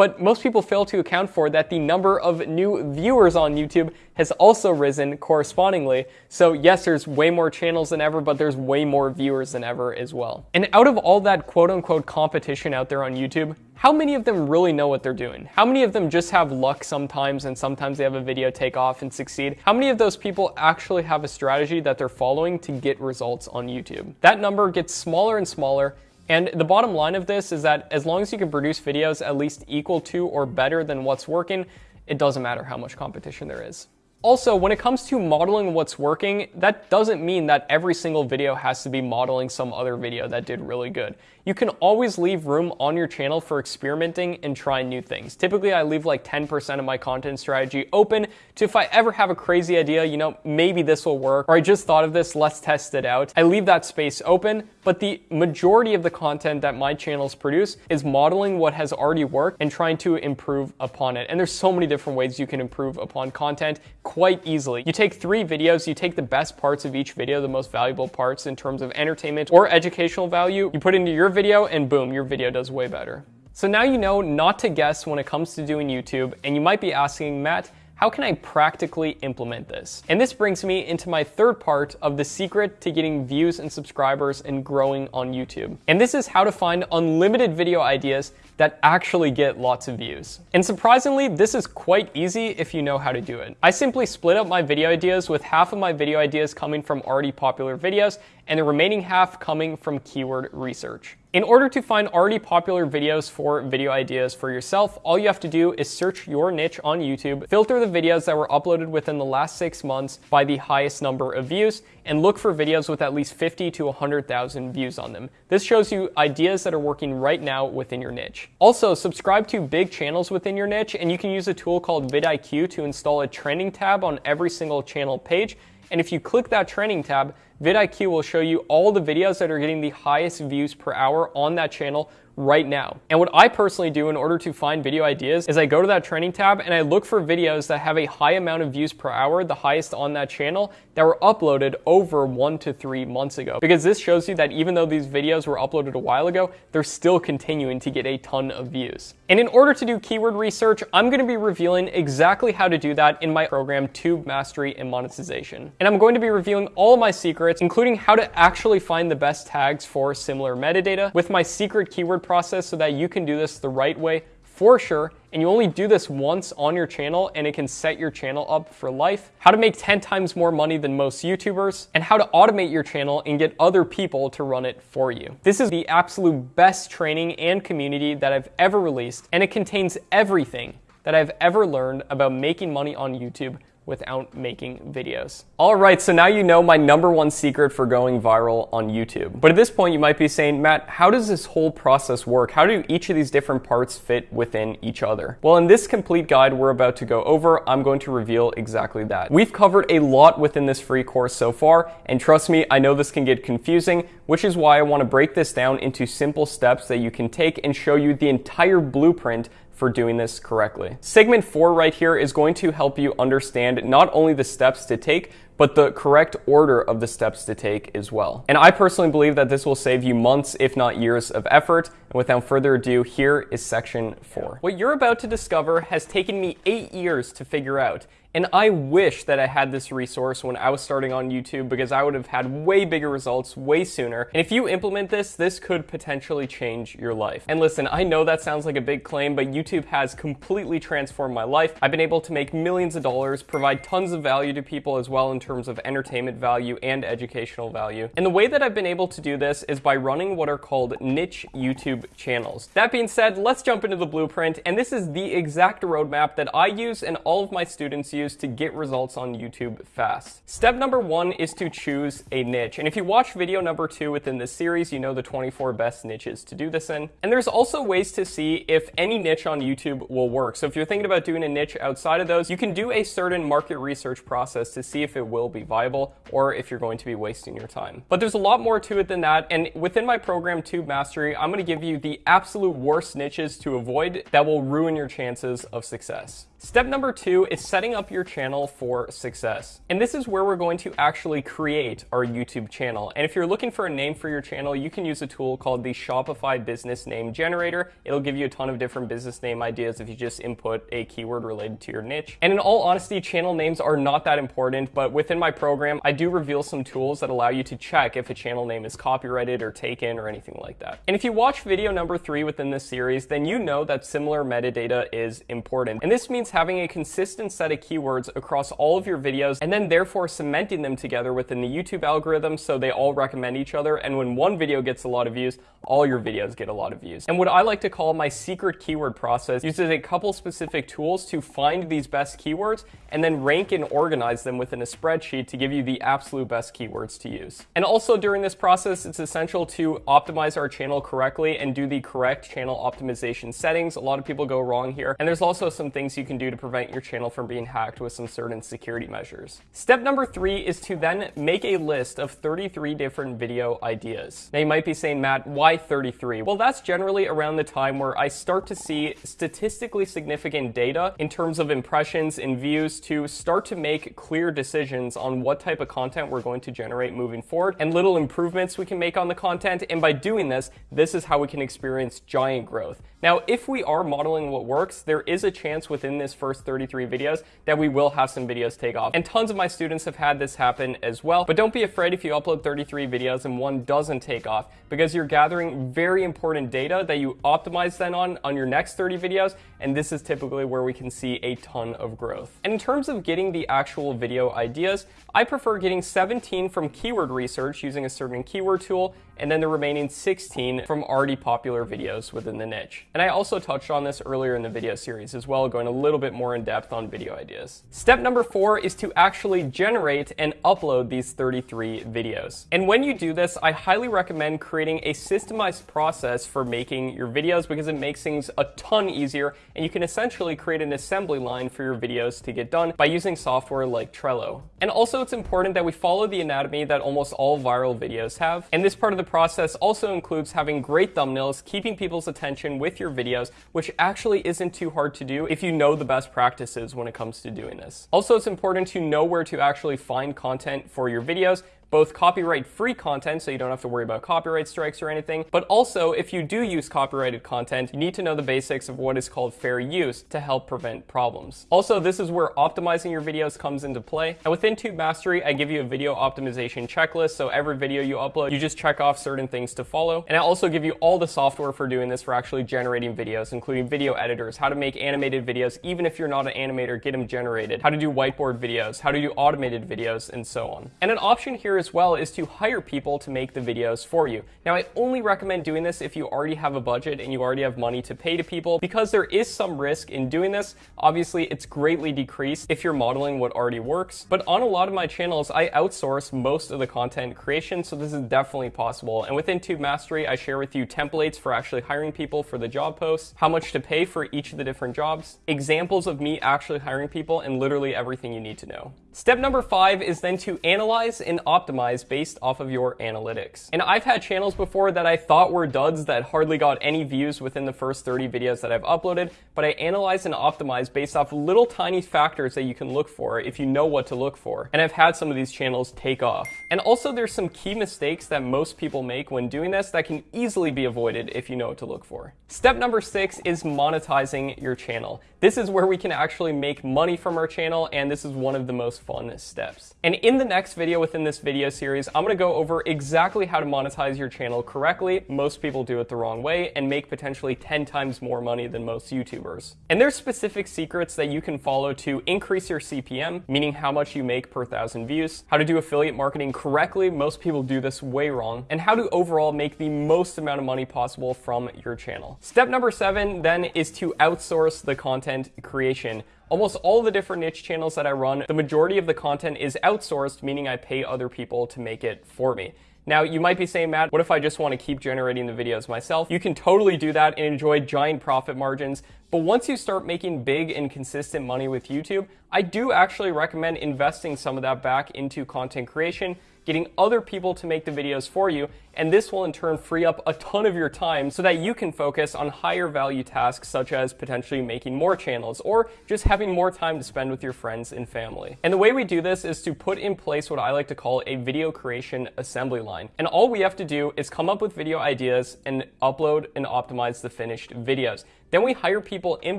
but most people fail to account for that the number of new viewers on YouTube has also risen correspondingly. So yes, there's way more channels than ever, but there's way more viewers than ever as well. And out of all that quote unquote competition out there on YouTube, how many of them really know what they're doing? How many of them just have luck sometimes and sometimes they have a video take off and succeed? How many of those people actually have a strategy that they're following to get results on YouTube? That number gets smaller and smaller and the bottom line of this is that as long as you can produce videos at least equal to or better than what's working, it doesn't matter how much competition there is. Also, when it comes to modeling what's working, that doesn't mean that every single video has to be modeling some other video that did really good. You can always leave room on your channel for experimenting and trying new things. Typically, I leave like 10% of my content strategy open to if I ever have a crazy idea, you know, maybe this will work, or I just thought of this, let's test it out. I leave that space open, but the majority of the content that my channels produce is modeling what has already worked and trying to improve upon it. And there's so many different ways you can improve upon content quite easily. You take three videos, you take the best parts of each video, the most valuable parts in terms of entertainment or educational value, you put into your video and boom, your video does way better. So now you know not to guess when it comes to doing YouTube, and you might be asking, Matt, how can I practically implement this? And this brings me into my third part of the secret to getting views and subscribers and growing on YouTube. And this is how to find unlimited video ideas that actually get lots of views. And surprisingly, this is quite easy if you know how to do it. I simply split up my video ideas with half of my video ideas coming from already popular videos and the remaining half coming from keyword research. In order to find already popular videos for video ideas for yourself, all you have to do is search your niche on YouTube, filter the videos that were uploaded within the last six months by the highest number of views, and look for videos with at least 50 to 100,000 views on them. This shows you ideas that are working right now within your niche. Also, subscribe to big channels within your niche, and you can use a tool called vidIQ to install a trending tab on every single channel page. And if you click that trending tab, vidIQ will show you all the videos that are getting the highest views per hour on that channel right now. And what I personally do in order to find video ideas is I go to that trending tab and I look for videos that have a high amount of views per hour, the highest on that channel, that were uploaded over one to three months ago. Because this shows you that even though these videos were uploaded a while ago, they're still continuing to get a ton of views. And in order to do keyword research, I'm gonna be revealing exactly how to do that in my program, Tube Mastery and Monetization. And I'm going to be revealing all of my secrets, including how to actually find the best tags for similar metadata with my secret keyword process so that you can do this the right way for sure, and you only do this once on your channel and it can set your channel up for life, how to make 10 times more money than most YouTubers, and how to automate your channel and get other people to run it for you. This is the absolute best training and community that I've ever released, and it contains everything that I've ever learned about making money on YouTube without making videos. All right, so now you know my number one secret for going viral on YouTube. But at this point, you might be saying, Matt, how does this whole process work? How do each of these different parts fit within each other? Well, in this complete guide we're about to go over, I'm going to reveal exactly that. We've covered a lot within this free course so far, and trust me, I know this can get confusing, which is why I want to break this down into simple steps that you can take and show you the entire blueprint for doing this correctly. Segment four right here is going to help you understand not only the steps to take, but the correct order of the steps to take as well. And I personally believe that this will save you months, if not years of effort. And without further ado, here is section four. What you're about to discover has taken me eight years to figure out. And I wish that I had this resource when I was starting on YouTube because I would have had way bigger results way sooner. And if you implement this, this could potentially change your life. And listen, I know that sounds like a big claim, but YouTube has completely transformed my life. I've been able to make millions of dollars, provide tons of value to people as well in terms of entertainment value and educational value. And the way that I've been able to do this is by running what are called niche YouTube channels. That being said, let's jump into the blueprint. And this is the exact roadmap that I use and all of my students use to get results on YouTube fast. Step number one is to choose a niche. And if you watch video number two within this series, you know the 24 best niches to do this in. And there's also ways to see if any niche on YouTube will work. So if you're thinking about doing a niche outside of those, you can do a certain market research process to see if it will be viable or if you're going to be wasting your time. But there's a lot more to it than that. And within my program, Tube Mastery, I'm going to give you the absolute worst niches to avoid that will ruin your chances of success. Step number two is setting up your channel for success. And this is where we're going to actually create our YouTube channel. And if you're looking for a name for your channel, you can use a tool called the Shopify Business Name Generator. It'll give you a ton of different business name ideas if you just input a keyword related to your niche. And in all honesty, channel names are not that important, but within my program, I do reveal some tools that allow you to check if a channel name is copyrighted or taken or anything like that. And if you watch video number three within this series, then you know that similar metadata is important. And this means means having a consistent set of keywords across all of your videos and then therefore cementing them together within the YouTube algorithm so they all recommend each other. And when one video gets a lot of views, all your videos get a lot of views. And what I like to call my secret keyword process uses a couple specific tools to find these best keywords and then rank and organize them within a spreadsheet to give you the absolute best keywords to use. And also during this process, it's essential to optimize our channel correctly and do the correct channel optimization settings. A lot of people go wrong here. And there's also some things you can do to prevent your channel from being hacked with some certain security measures. Step number three is to then make a list of 33 different video ideas. Now you might be saying, Matt, why 33? Well, that's generally around the time where I start to see statistically significant data in terms of impressions and views to start to make clear decisions on what type of content we're going to generate moving forward and little improvements we can make on the content. And by doing this, this is how we can experience giant growth. Now, if we are modeling what works, there is a chance within this first 33 videos that we will have some videos take off. And tons of my students have had this happen as well. But don't be afraid if you upload 33 videos and one doesn't take off because you're gathering very important data that you optimize then on on your next 30 videos. And this is typically where we can see a ton of growth. And in terms of getting the actual video ideas, I prefer getting 17 from keyword research using a certain keyword tool and then the remaining 16 from already popular videos within the niche. And I also touched on this earlier in the video series as well, going a little bit more in depth on video ideas. Step number four is to actually generate and upload these 33 videos. And when you do this, I highly recommend creating a systemized process for making your videos because it makes things a ton easier and you can essentially create an assembly line for your videos to get done by using software like Trello. And also it's important that we follow the anatomy that almost all viral videos have. And this part of the process also includes having great thumbnails, keeping people's attention with your videos, which actually isn't too hard to do if you know the best practices when it comes to doing this. Also, it's important to know where to actually find content for your videos both copyright free content, so you don't have to worry about copyright strikes or anything, but also if you do use copyrighted content, you need to know the basics of what is called fair use to help prevent problems. Also, this is where optimizing your videos comes into play. And within Tube Mastery, I give you a video optimization checklist, so every video you upload, you just check off certain things to follow. And I also give you all the software for doing this for actually generating videos, including video editors, how to make animated videos, even if you're not an animator, get them generated, how to do whiteboard videos, how to do automated videos, and so on. And an option here as well is to hire people to make the videos for you. Now, I only recommend doing this if you already have a budget and you already have money to pay to people because there is some risk in doing this. Obviously, it's greatly decreased if you're modeling what already works, but on a lot of my channels, I outsource most of the content creation, so this is definitely possible. And within Tube Mastery, I share with you templates for actually hiring people for the job posts, how much to pay for each of the different jobs, examples of me actually hiring people, and literally everything you need to know. Step number five is then to analyze and optimize based off of your analytics. And I've had channels before that I thought were duds that hardly got any views within the first 30 videos that I've uploaded, but I analyze and optimize based off little tiny factors that you can look for if you know what to look for. And I've had some of these channels take off. And also there's some key mistakes that most people make when doing this that can easily be avoided if you know what to look for. Step number six is monetizing your channel. This is where we can actually make money from our channel, and this is one of the most fun steps. And in the next video within this video series, I'm gonna go over exactly how to monetize your channel correctly. Most people do it the wrong way and make potentially 10 times more money than most YouTubers. And there's specific secrets that you can follow to increase your CPM, meaning how much you make per thousand views, how to do affiliate marketing correctly, most people do this way wrong, and how to overall make the most amount of money possible from your channel. Step number seven then is to outsource the content creation Almost all the different niche channels that I run, the majority of the content is outsourced, meaning I pay other people to make it for me. Now, you might be saying, Matt, what if I just want to keep generating the videos myself? You can totally do that and enjoy giant profit margins. But once you start making big and consistent money with YouTube, I do actually recommend investing some of that back into content creation getting other people to make the videos for you, and this will in turn free up a ton of your time so that you can focus on higher value tasks such as potentially making more channels or just having more time to spend with your friends and family. And the way we do this is to put in place what I like to call a video creation assembly line. And all we have to do is come up with video ideas and upload and optimize the finished videos. Then we hire people in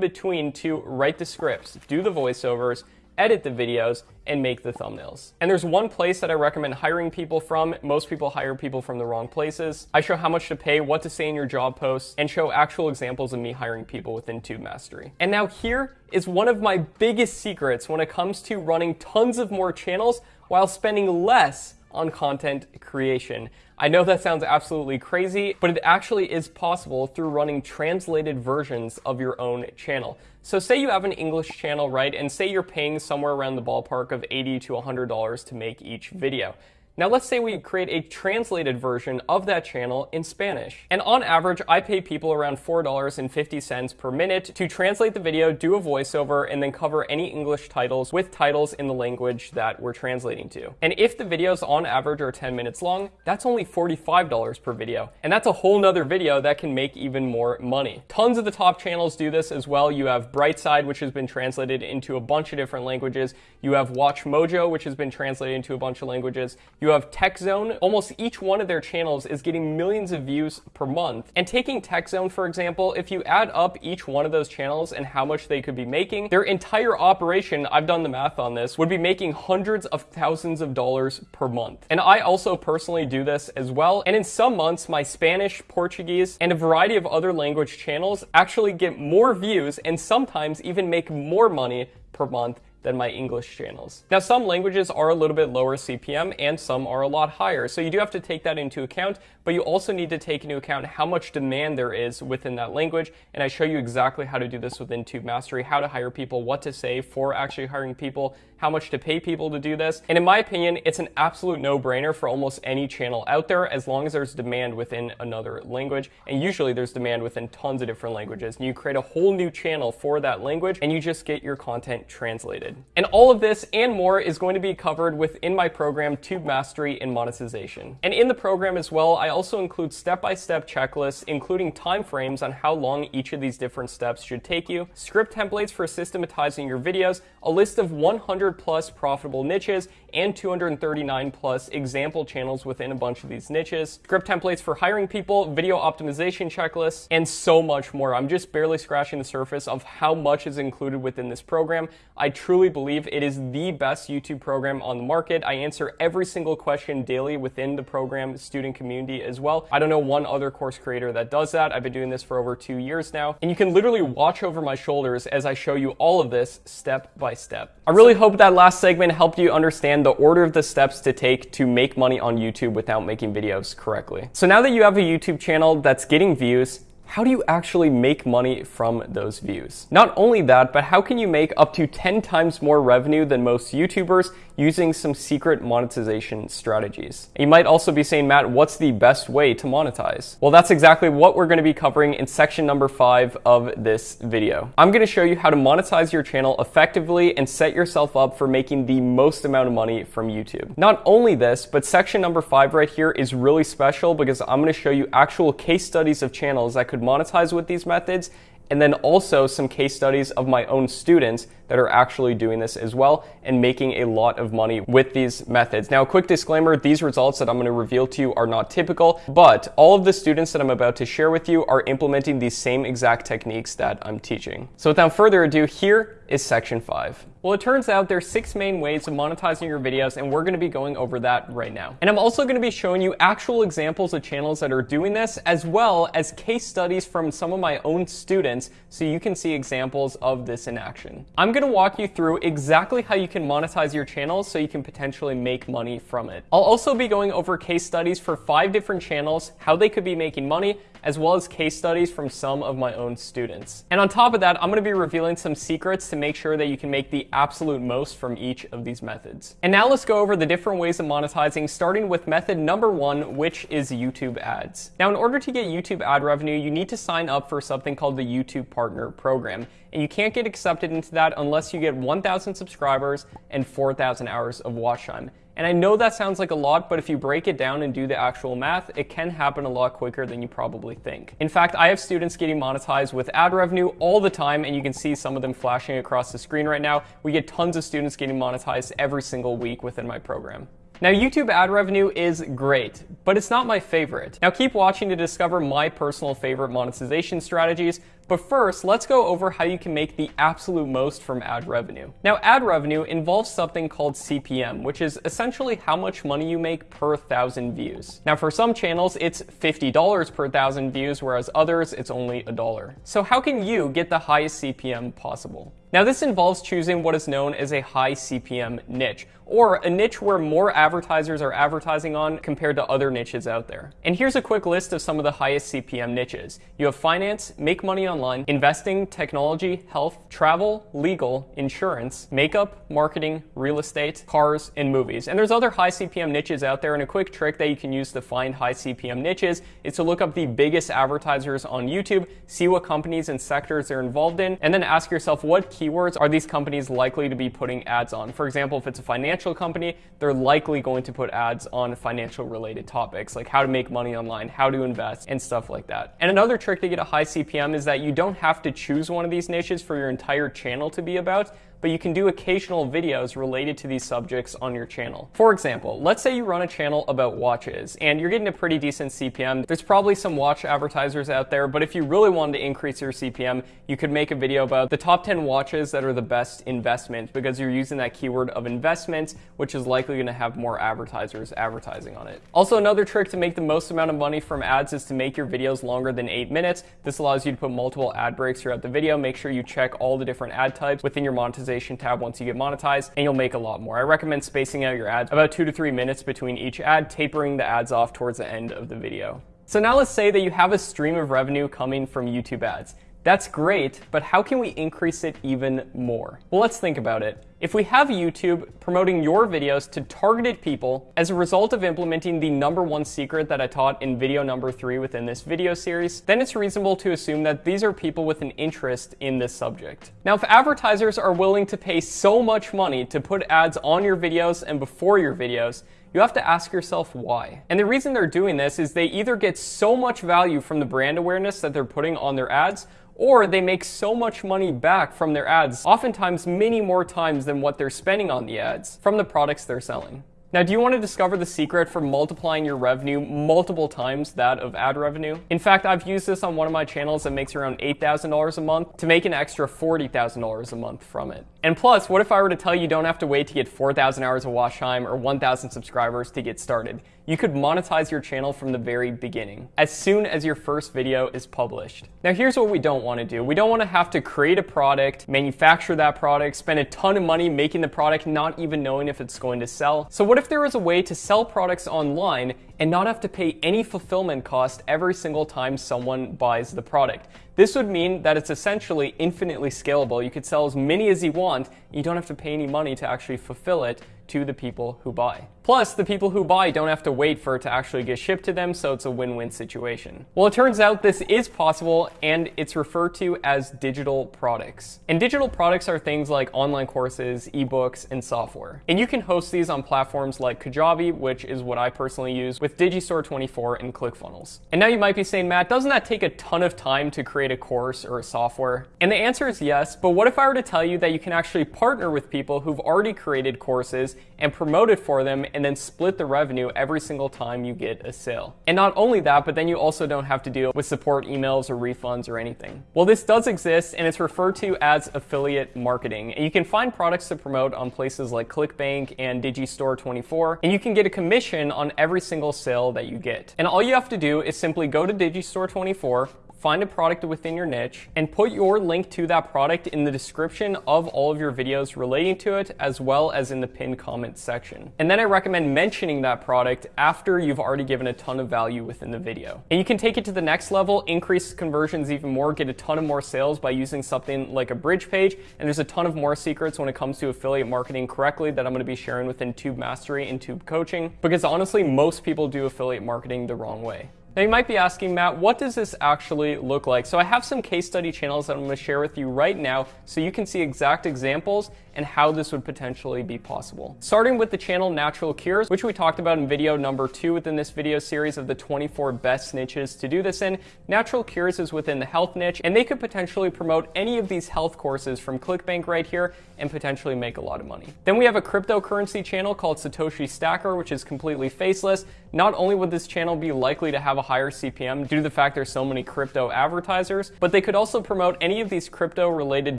between to write the scripts, do the voiceovers, edit the videos, and make the thumbnails. And there's one place that I recommend hiring people from. Most people hire people from the wrong places. I show how much to pay, what to say in your job posts, and show actual examples of me hiring people within Tube Mastery. And now here is one of my biggest secrets when it comes to running tons of more channels while spending less on content creation. I know that sounds absolutely crazy, but it actually is possible through running translated versions of your own channel. So say you have an English channel, right? And say you're paying somewhere around the ballpark of 80 to $100 to make each video. Now let's say we create a translated version of that channel in Spanish. And on average, I pay people around $4.50 per minute to translate the video, do a voiceover, and then cover any English titles with titles in the language that we're translating to. And if the videos on average are 10 minutes long, that's only $45 per video. And that's a whole nother video that can make even more money. Tons of the top channels do this as well. You have Brightside, which has been translated into a bunch of different languages. You have Watch Mojo, which has been translated into a bunch of languages. You have TechZone. Almost each one of their channels is getting millions of views per month. And taking TechZone, for example, if you add up each one of those channels and how much they could be making, their entire operation, I've done the math on this, would be making hundreds of thousands of dollars per month. And I also personally do this as well. And in some months, my Spanish, Portuguese, and a variety of other language channels actually get more views and sometimes even make more money per month than my English channels. Now, some languages are a little bit lower CPM and some are a lot higher, so you do have to take that into account, but you also need to take into account how much demand there is within that language, and I show you exactly how to do this within Tube Mastery, how to hire people, what to say for actually hiring people, how much to pay people to do this, and in my opinion, it's an absolute no-brainer for almost any channel out there as long as there's demand within another language, and usually there's demand within tons of different languages, and you create a whole new channel for that language, and you just get your content translated. And all of this and more is going to be covered within my program, Tube Mastery and Monetization. And in the program as well, I also include step-by-step checklists, including timeframes on how long each of these different steps should take you, script templates for systematizing your videos, a list of 100 plus profitable niches, and 239 plus example channels within a bunch of these niches, script templates for hiring people, video optimization checklists, and so much more. I'm just barely scratching the surface of how much is included within this program. I truly believe it is the best YouTube program on the market. I answer every single question daily within the program student community as well. I don't know one other course creator that does that. I've been doing this for over two years now, and you can literally watch over my shoulders as I show you all of this step by step. I really hope that last segment helped you understand the order of the steps to take to make money on YouTube without making videos correctly. So now that you have a YouTube channel that's getting views, how do you actually make money from those views? Not only that, but how can you make up to 10 times more revenue than most YouTubers using some secret monetization strategies? You might also be saying, Matt, what's the best way to monetize? Well, that's exactly what we're gonna be covering in section number five of this video. I'm gonna show you how to monetize your channel effectively and set yourself up for making the most amount of money from YouTube. Not only this, but section number five right here is really special because I'm gonna show you actual case studies of channels that could monetize with these methods and then also some case studies of my own students that are actually doing this as well and making a lot of money with these methods. Now, quick disclaimer, these results that I'm gonna reveal to you are not typical, but all of the students that I'm about to share with you are implementing these same exact techniques that I'm teaching. So without further ado, here is section five. Well, it turns out there's six main ways of monetizing your videos, and we're gonna be going over that right now. And I'm also gonna be showing you actual examples of channels that are doing this, as well as case studies from some of my own students, so you can see examples of this in action. I'm gonna walk you through exactly how you can monetize your channel so you can potentially make money from it. I'll also be going over case studies for five different channels, how they could be making money, as well as case studies from some of my own students. And on top of that, I'm gonna be revealing some secrets to make sure that you can make the absolute most from each of these methods. And now let's go over the different ways of monetizing, starting with method number one, which is YouTube ads. Now, in order to get YouTube ad revenue, you need to sign up for something called the YouTube Partner Program. And you can't get accepted into that unless you get 1,000 subscribers and 4,000 hours of watch time. And I know that sounds like a lot, but if you break it down and do the actual math, it can happen a lot quicker than you probably think. In fact, I have students getting monetized with ad revenue all the time, and you can see some of them flashing across the screen right now. We get tons of students getting monetized every single week within my program. Now, YouTube ad revenue is great, but it's not my favorite. Now, keep watching to discover my personal favorite monetization strategies, But first, let's go over how you can make the absolute most from ad revenue. Now, ad revenue involves something called CPM, which is essentially how much money you make per thousand views. Now, for some channels, it's $50 per thousand views, whereas others, it's only a dollar. So how can you get the highest CPM possible? Now this involves choosing what is known as a high CPM niche, or a niche where more advertisers are advertising on compared to other niches out there. And here's a quick list of some of the highest CPM niches. You have finance, make money online, investing, technology, health, travel, legal, insurance, makeup, marketing, real estate, cars, and movies. And there's other high CPM niches out there, and a quick trick that you can use to find high CPM niches is to look up the biggest advertisers on YouTube, see what companies and sectors they're involved in, and then ask yourself what keywords are these companies likely to be putting ads on. For example, if it's a financial company, they're likely going to put ads on financial related topics like how to make money online, how to invest, and stuff like that. And another trick to get a high CPM is that you don't have to choose one of these niches for your entire channel to be about but you can do occasional videos related to these subjects on your channel. For example, let's say you run a channel about watches and you're getting a pretty decent CPM. There's probably some watch advertisers out there, but if you really wanted to increase your CPM, you could make a video about the top 10 watches that are the best investment because you're using that keyword of investment, which is likely going to have more advertisers advertising on it. Also, another trick to make the most amount of money from ads is to make your videos longer than eight minutes. This allows you to put multiple ad breaks throughout the video. Make sure you check all the different ad types within your monetization monetization tab once you get monetized, and you'll make a lot more. I recommend spacing out your ads about two to three minutes between each ad, tapering the ads off towards the end of the video. So now let's say that you have a stream of revenue coming from YouTube ads. That's great, but how can we increase it even more? Well, let's think about it. If we have YouTube promoting your videos to targeted people as a result of implementing the number one secret that I taught in video number three within this video series, then it's reasonable to assume that these are people with an interest in this subject. Now, if advertisers are willing to pay so much money to put ads on your videos and before your videos, you have to ask yourself why. And the reason they're doing this is they either get so much value from the brand awareness that they're putting on their ads, or they make so much money back from their ads, oftentimes many more times than what they're spending on the ads from the products they're selling. Now, do you want to discover the secret for multiplying your revenue multiple times that of ad revenue? In fact, I've used this on one of my channels that makes around $8,000 a month to make an extra $40,000 a month from it. And plus, what if I were to tell you you don't have to wait to get 4,000 hours of watch time or 1,000 subscribers to get started? You could monetize your channel from the very beginning, as soon as your first video is published. Now here's what we don't want to do. We don't want to have to create a product, manufacture that product, spend a ton of money making the product, not even knowing if it's going to sell. So what if there was a way to sell products online and not have to pay any fulfillment cost every single time someone buys the product? This would mean that it's essentially infinitely scalable. You could sell as many as you want. You don't have to pay any money to actually fulfill it to the people who buy. Plus, the people who buy don't have to wait for it to actually get shipped to them, so it's a win-win situation. Well, it turns out this is possible, and it's referred to as digital products. And digital products are things like online courses, ebooks, and software. And you can host these on platforms like Kajabi, which is what I personally use, with Digistore24 and ClickFunnels. And now you might be saying, Matt, doesn't that take a ton of time to create a course or a software? And the answer is yes, but what if I were to tell you that you can actually partner with people who've already created courses and promote it for them and then split the revenue every single time you get a sale. And not only that, but then you also don't have to deal with support emails or refunds or anything. Well, this does exist and it's referred to as affiliate marketing. And you can find products to promote on places like ClickBank and Digistore24, and you can get a commission on every single sale that you get. And all you have to do is simply go to Digistore24, find a product within your niche, and put your link to that product in the description of all of your videos relating to it, as well as in the pinned comment section. And then I recommend mentioning that product after you've already given a ton of value within the video. And you can take it to the next level, increase conversions even more, get a ton of more sales by using something like a bridge page. And there's a ton of more secrets when it comes to affiliate marketing correctly that I'm gonna be sharing within Tube Mastery and Tube Coaching, because honestly, most people do affiliate marketing the wrong way. Now you might be asking, Matt, what does this actually look like? So I have some case study channels that I'm gonna share with you right now so you can see exact examples and how this would potentially be possible. Starting with the channel Natural Cures, which we talked about in video number two within this video series of the 24 best niches to do this in. Natural Cures is within the health niche, and they could potentially promote any of these health courses from ClickBank right here and potentially make a lot of money. Then we have a cryptocurrency channel called Satoshi Stacker, which is completely faceless, not only would this channel be likely to have a higher CPM due to the fact there's so many crypto advertisers, but they could also promote any of these crypto related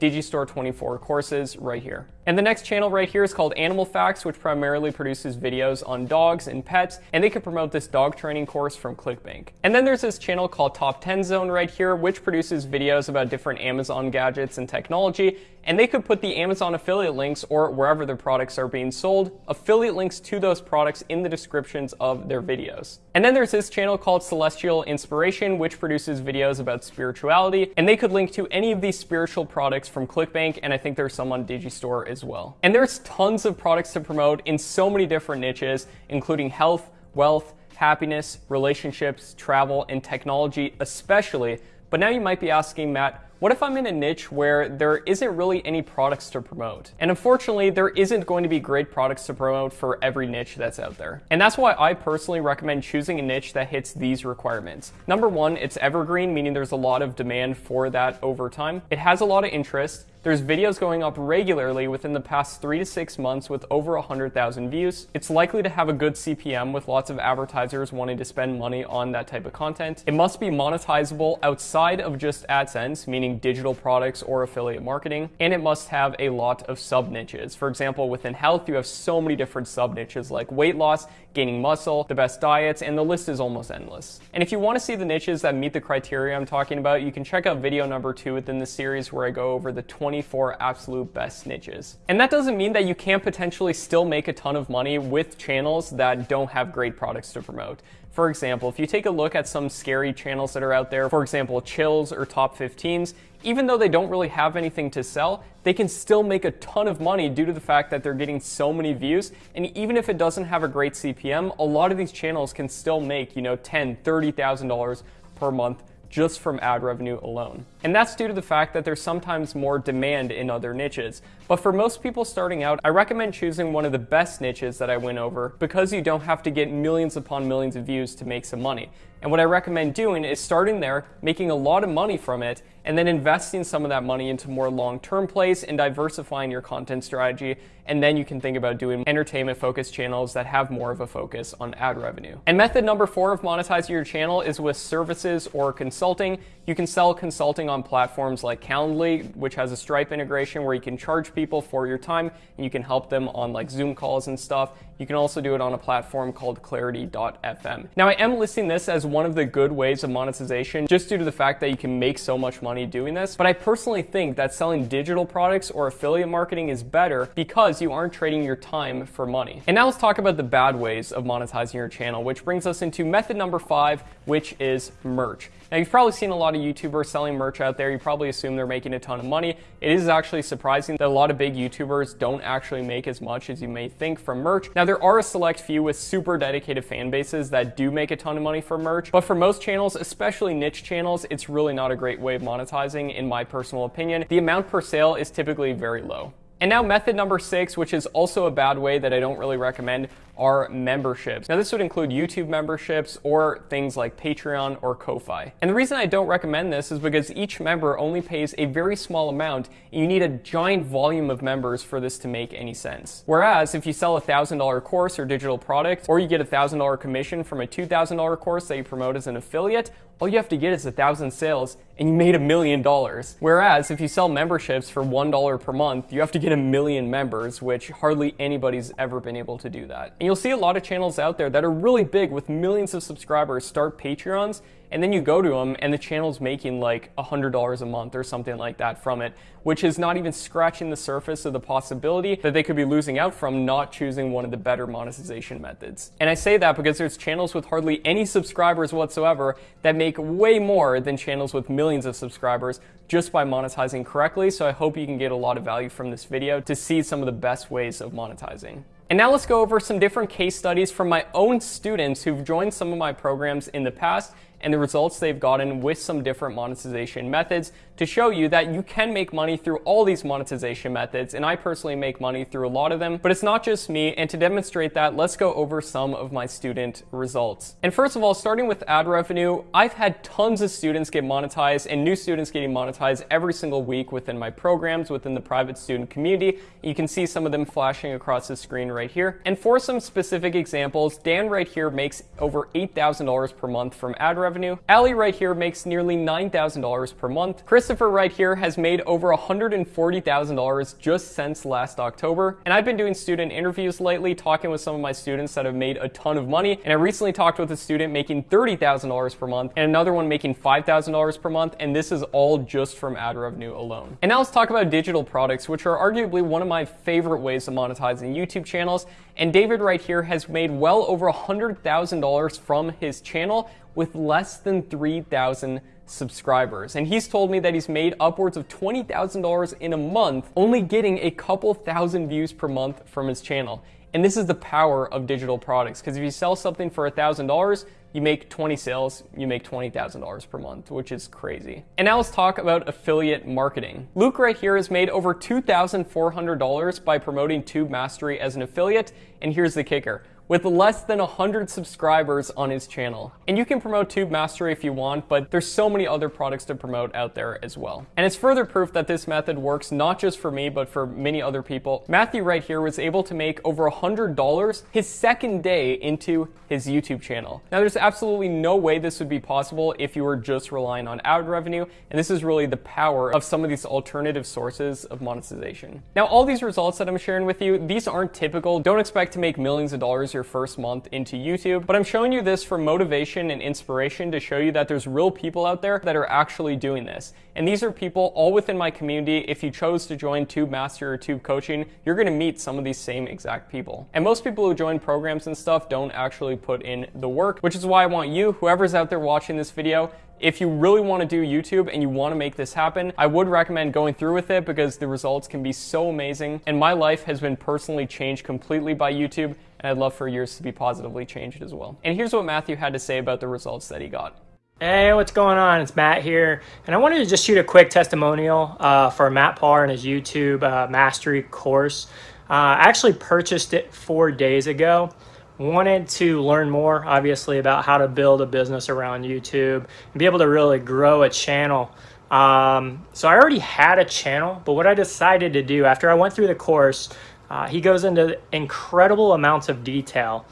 Digistore 24 courses right here. And the next channel right here is called Animal Facts, which primarily produces videos on dogs and pets, and they could promote this dog training course from ClickBank. And then there's this channel called Top 10 Zone right here, which produces videos about different Amazon gadgets and technology, and they could put the Amazon affiliate links or wherever their products are being sold, affiliate links to those products in the descriptions of their videos. And then there's this channel called Celestial Inspiration, which produces videos about spirituality, and they could link to any of these spiritual products from ClickBank, and I think there's some on Digistore as well. And there's tons of products to promote in so many different niches, including health, wealth, happiness, relationships, travel, and technology especially. But now you might be asking, Matt, what if I'm in a niche where there isn't really any products to promote? And unfortunately, there isn't going to be great products to promote for every niche that's out there. And that's why I personally recommend choosing a niche that hits these requirements. Number one, it's evergreen, meaning there's a lot of demand for that over time. It has a lot of interest. There's videos going up regularly within the past three to six months with over 100,000 views. It's likely to have a good CPM with lots of advertisers wanting to spend money on that type of content. It must be monetizable outside of just AdSense, meaning digital products or affiliate marketing, and it must have a lot of sub niches. For example, within health, you have so many different sub niches like weight loss, gaining muscle, the best diets, and the list is almost endless. And if you want to see the niches that meet the criteria I'm talking about, you can check out video number two within the series where I go over the 24 absolute best niches. And that doesn't mean that you can't potentially still make a ton of money with channels that don't have great products to promote. For example, if you take a look at some scary channels that are out there, for example, Chills or Top 15s, even though they don't really have anything to sell, they can still make a ton of money due to the fact that they're getting so many views. And even if it doesn't have a great CPM, a lot of these channels can still make, you know, $10, $30,000 per month just from ad revenue alone. And that's due to the fact that there's sometimes more demand in other niches. But for most people starting out, I recommend choosing one of the best niches that I went over because you don't have to get millions upon millions of views to make some money. And what I recommend doing is starting there, making a lot of money from it, and then investing some of that money into more long-term plays and diversifying your content strategy. And then you can think about doing entertainment focused channels that have more of a focus on ad revenue. And method number four of monetizing your channel is with services or consulting. You can sell consulting on platforms like Calendly, which has a Stripe integration where you can charge people for your time and you can help them on like Zoom calls and stuff. You can also do it on a platform called clarity.fm. Now I am listing this as one of the good ways of monetization just due to the fact that you can make so much money doing this. But I personally think that selling digital products or affiliate marketing is better because you aren't trading your time for money. And now let's talk about the bad ways of monetizing your channel, which brings us into method number five, which is merch. Now you've probably seen a lot of YouTubers selling merch out there. You probably assume they're making a ton of money. It is actually surprising that a lot of big YouTubers don't actually make as much as you may think from merch. Now there are a select few with super dedicated fan bases that do make a ton of money from merch, but for most channels, especially niche channels, it's really not a great way of monetizing in my personal opinion. The amount per sale is typically very low. And now method number six, which is also a bad way that I don't really recommend, are memberships. Now this would include YouTube memberships or things like Patreon or Ko-Fi. And the reason I don't recommend this is because each member only pays a very small amount and you need a giant volume of members for this to make any sense. Whereas if you sell a $1,000 course or digital product or you get a $1,000 commission from a $2,000 course that you promote as an affiliate, all you have to get is a thousand sales and you made a million dollars. Whereas if you sell memberships for $1 per month, you have to get a million members, which hardly anybody's ever been able to do that. And you'll see a lot of channels out there that are really big with millions of subscribers start Patreons and then you go to them and the channel's making like $100 a month or something like that from it, which is not even scratching the surface of the possibility that they could be losing out from not choosing one of the better monetization methods. And I say that because there's channels with hardly any subscribers whatsoever that make way more than channels with millions of subscribers just by monetizing correctly. So I hope you can get a lot of value from this video to see some of the best ways of monetizing. And now let's go over some different case studies from my own students who've joined some of my programs in the past and the results they've gotten with some different monetization methods to show you that you can make money through all these monetization methods. And I personally make money through a lot of them, but it's not just me. And to demonstrate that, let's go over some of my student results. And first of all, starting with ad revenue, I've had tons of students get monetized and new students getting monetized every single week within my programs, within the private student community. You can see some of them flashing across the screen right here. And for some specific examples, Dan right here makes over $8,000 per month from ad revenue. Ali right here makes nearly $9,000 per month. Christopher right here has made over $140,000 just since last October. And I've been doing student interviews lately, talking with some of my students that have made a ton of money. And I recently talked with a student making $30,000 per month and another one making $5,000 per month. And this is all just from ad revenue alone. And now let's talk about digital products, which are arguably one of my favorite ways of monetizing YouTube channels. And David right here has made well over $100,000 from his channel with less than 3,000 subscribers. And he's told me that he's made upwards of $20,000 in a month, only getting a couple thousand views per month from his channel. And this is the power of digital products, because if you sell something for $1,000, you make 20 sales, you make $20,000 per month, which is crazy. And now let's talk about affiliate marketing. Luke right here has made over $2,400 by promoting Tube Mastery as an affiliate, and here's the kicker with less than 100 subscribers on his channel. And you can promote Tube Mastery if you want, but there's so many other products to promote out there as well. And it's further proof that this method works not just for me, but for many other people. Matthew right here was able to make over $100 his second day into his YouTube channel. Now there's absolutely no way this would be possible if you were just relying on ad revenue, and this is really the power of some of these alternative sources of monetization. Now all these results that I'm sharing with you, these aren't typical. Don't expect to make millions of dollars your first month into YouTube, but I'm showing you this for motivation and inspiration to show you that there's real people out there that are actually doing this. And these are people all within my community. If you chose to join Tube Master or Tube Coaching, you're gonna meet some of these same exact people. And most people who join programs and stuff don't actually put in the work, which is why I want you, whoever's out there watching this video, if you really want to do YouTube and you want to make this happen, I would recommend going through with it because the results can be so amazing. And my life has been personally changed completely by YouTube and I'd love for yours to be positively changed as well. And here's what Matthew had to say about the results that he got. Hey, what's going on? It's Matt here, and I wanted to just shoot a quick testimonial uh, for Matt Par and his YouTube uh, Mastery course. Uh, I actually purchased it four days ago. Wanted to learn more, obviously, about how to build a business around YouTube and be able to really grow a channel. Um, so I already had a channel, but what I decided to do after I went through the course uh, he goes into incredible amounts of detail.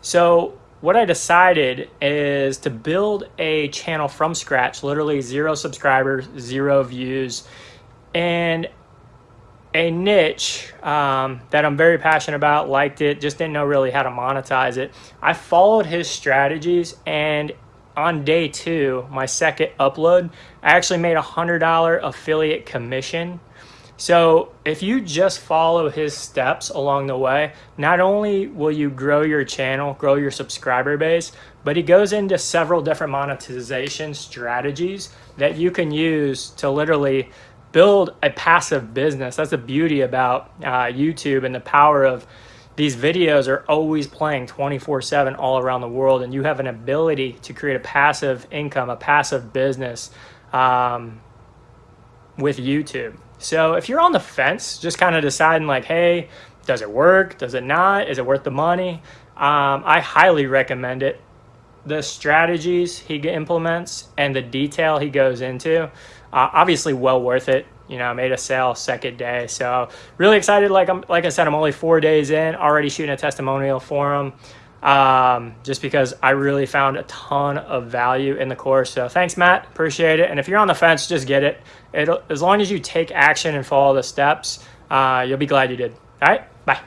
So what I decided is to build a channel from scratch, literally zero subscribers, zero views, and a niche um, that I'm very passionate about, liked it, just didn't know really how to monetize it. I followed his strategies and on day two, my second upload, I actually made a $100 affiliate commission so if you just follow his steps along the way, not only will you grow your channel, grow your subscriber base, but he goes into several different monetization strategies that you can use to literally build a passive business. That's the beauty about uh, YouTube and the power of these videos are always playing 24 7 all around the world and you have an ability to create a passive income, a passive business um, with YouTube. So if you're on the fence, just kind of deciding like, hey, does it work? Does it not? Is it worth the money? Um, I highly recommend it. The strategies he implements and the detail he goes into, uh, obviously well worth it. You know, I made a sale second day, so really excited. Like I'm, like I said, I'm only four days in, already shooting a testimonial for him um, just because I really found a ton of value in the course. So thanks, Matt. Appreciate it. And if you're on the fence, just get it. It'll, as long as you take action and follow the steps, uh, you'll be glad you did. All right. Bye.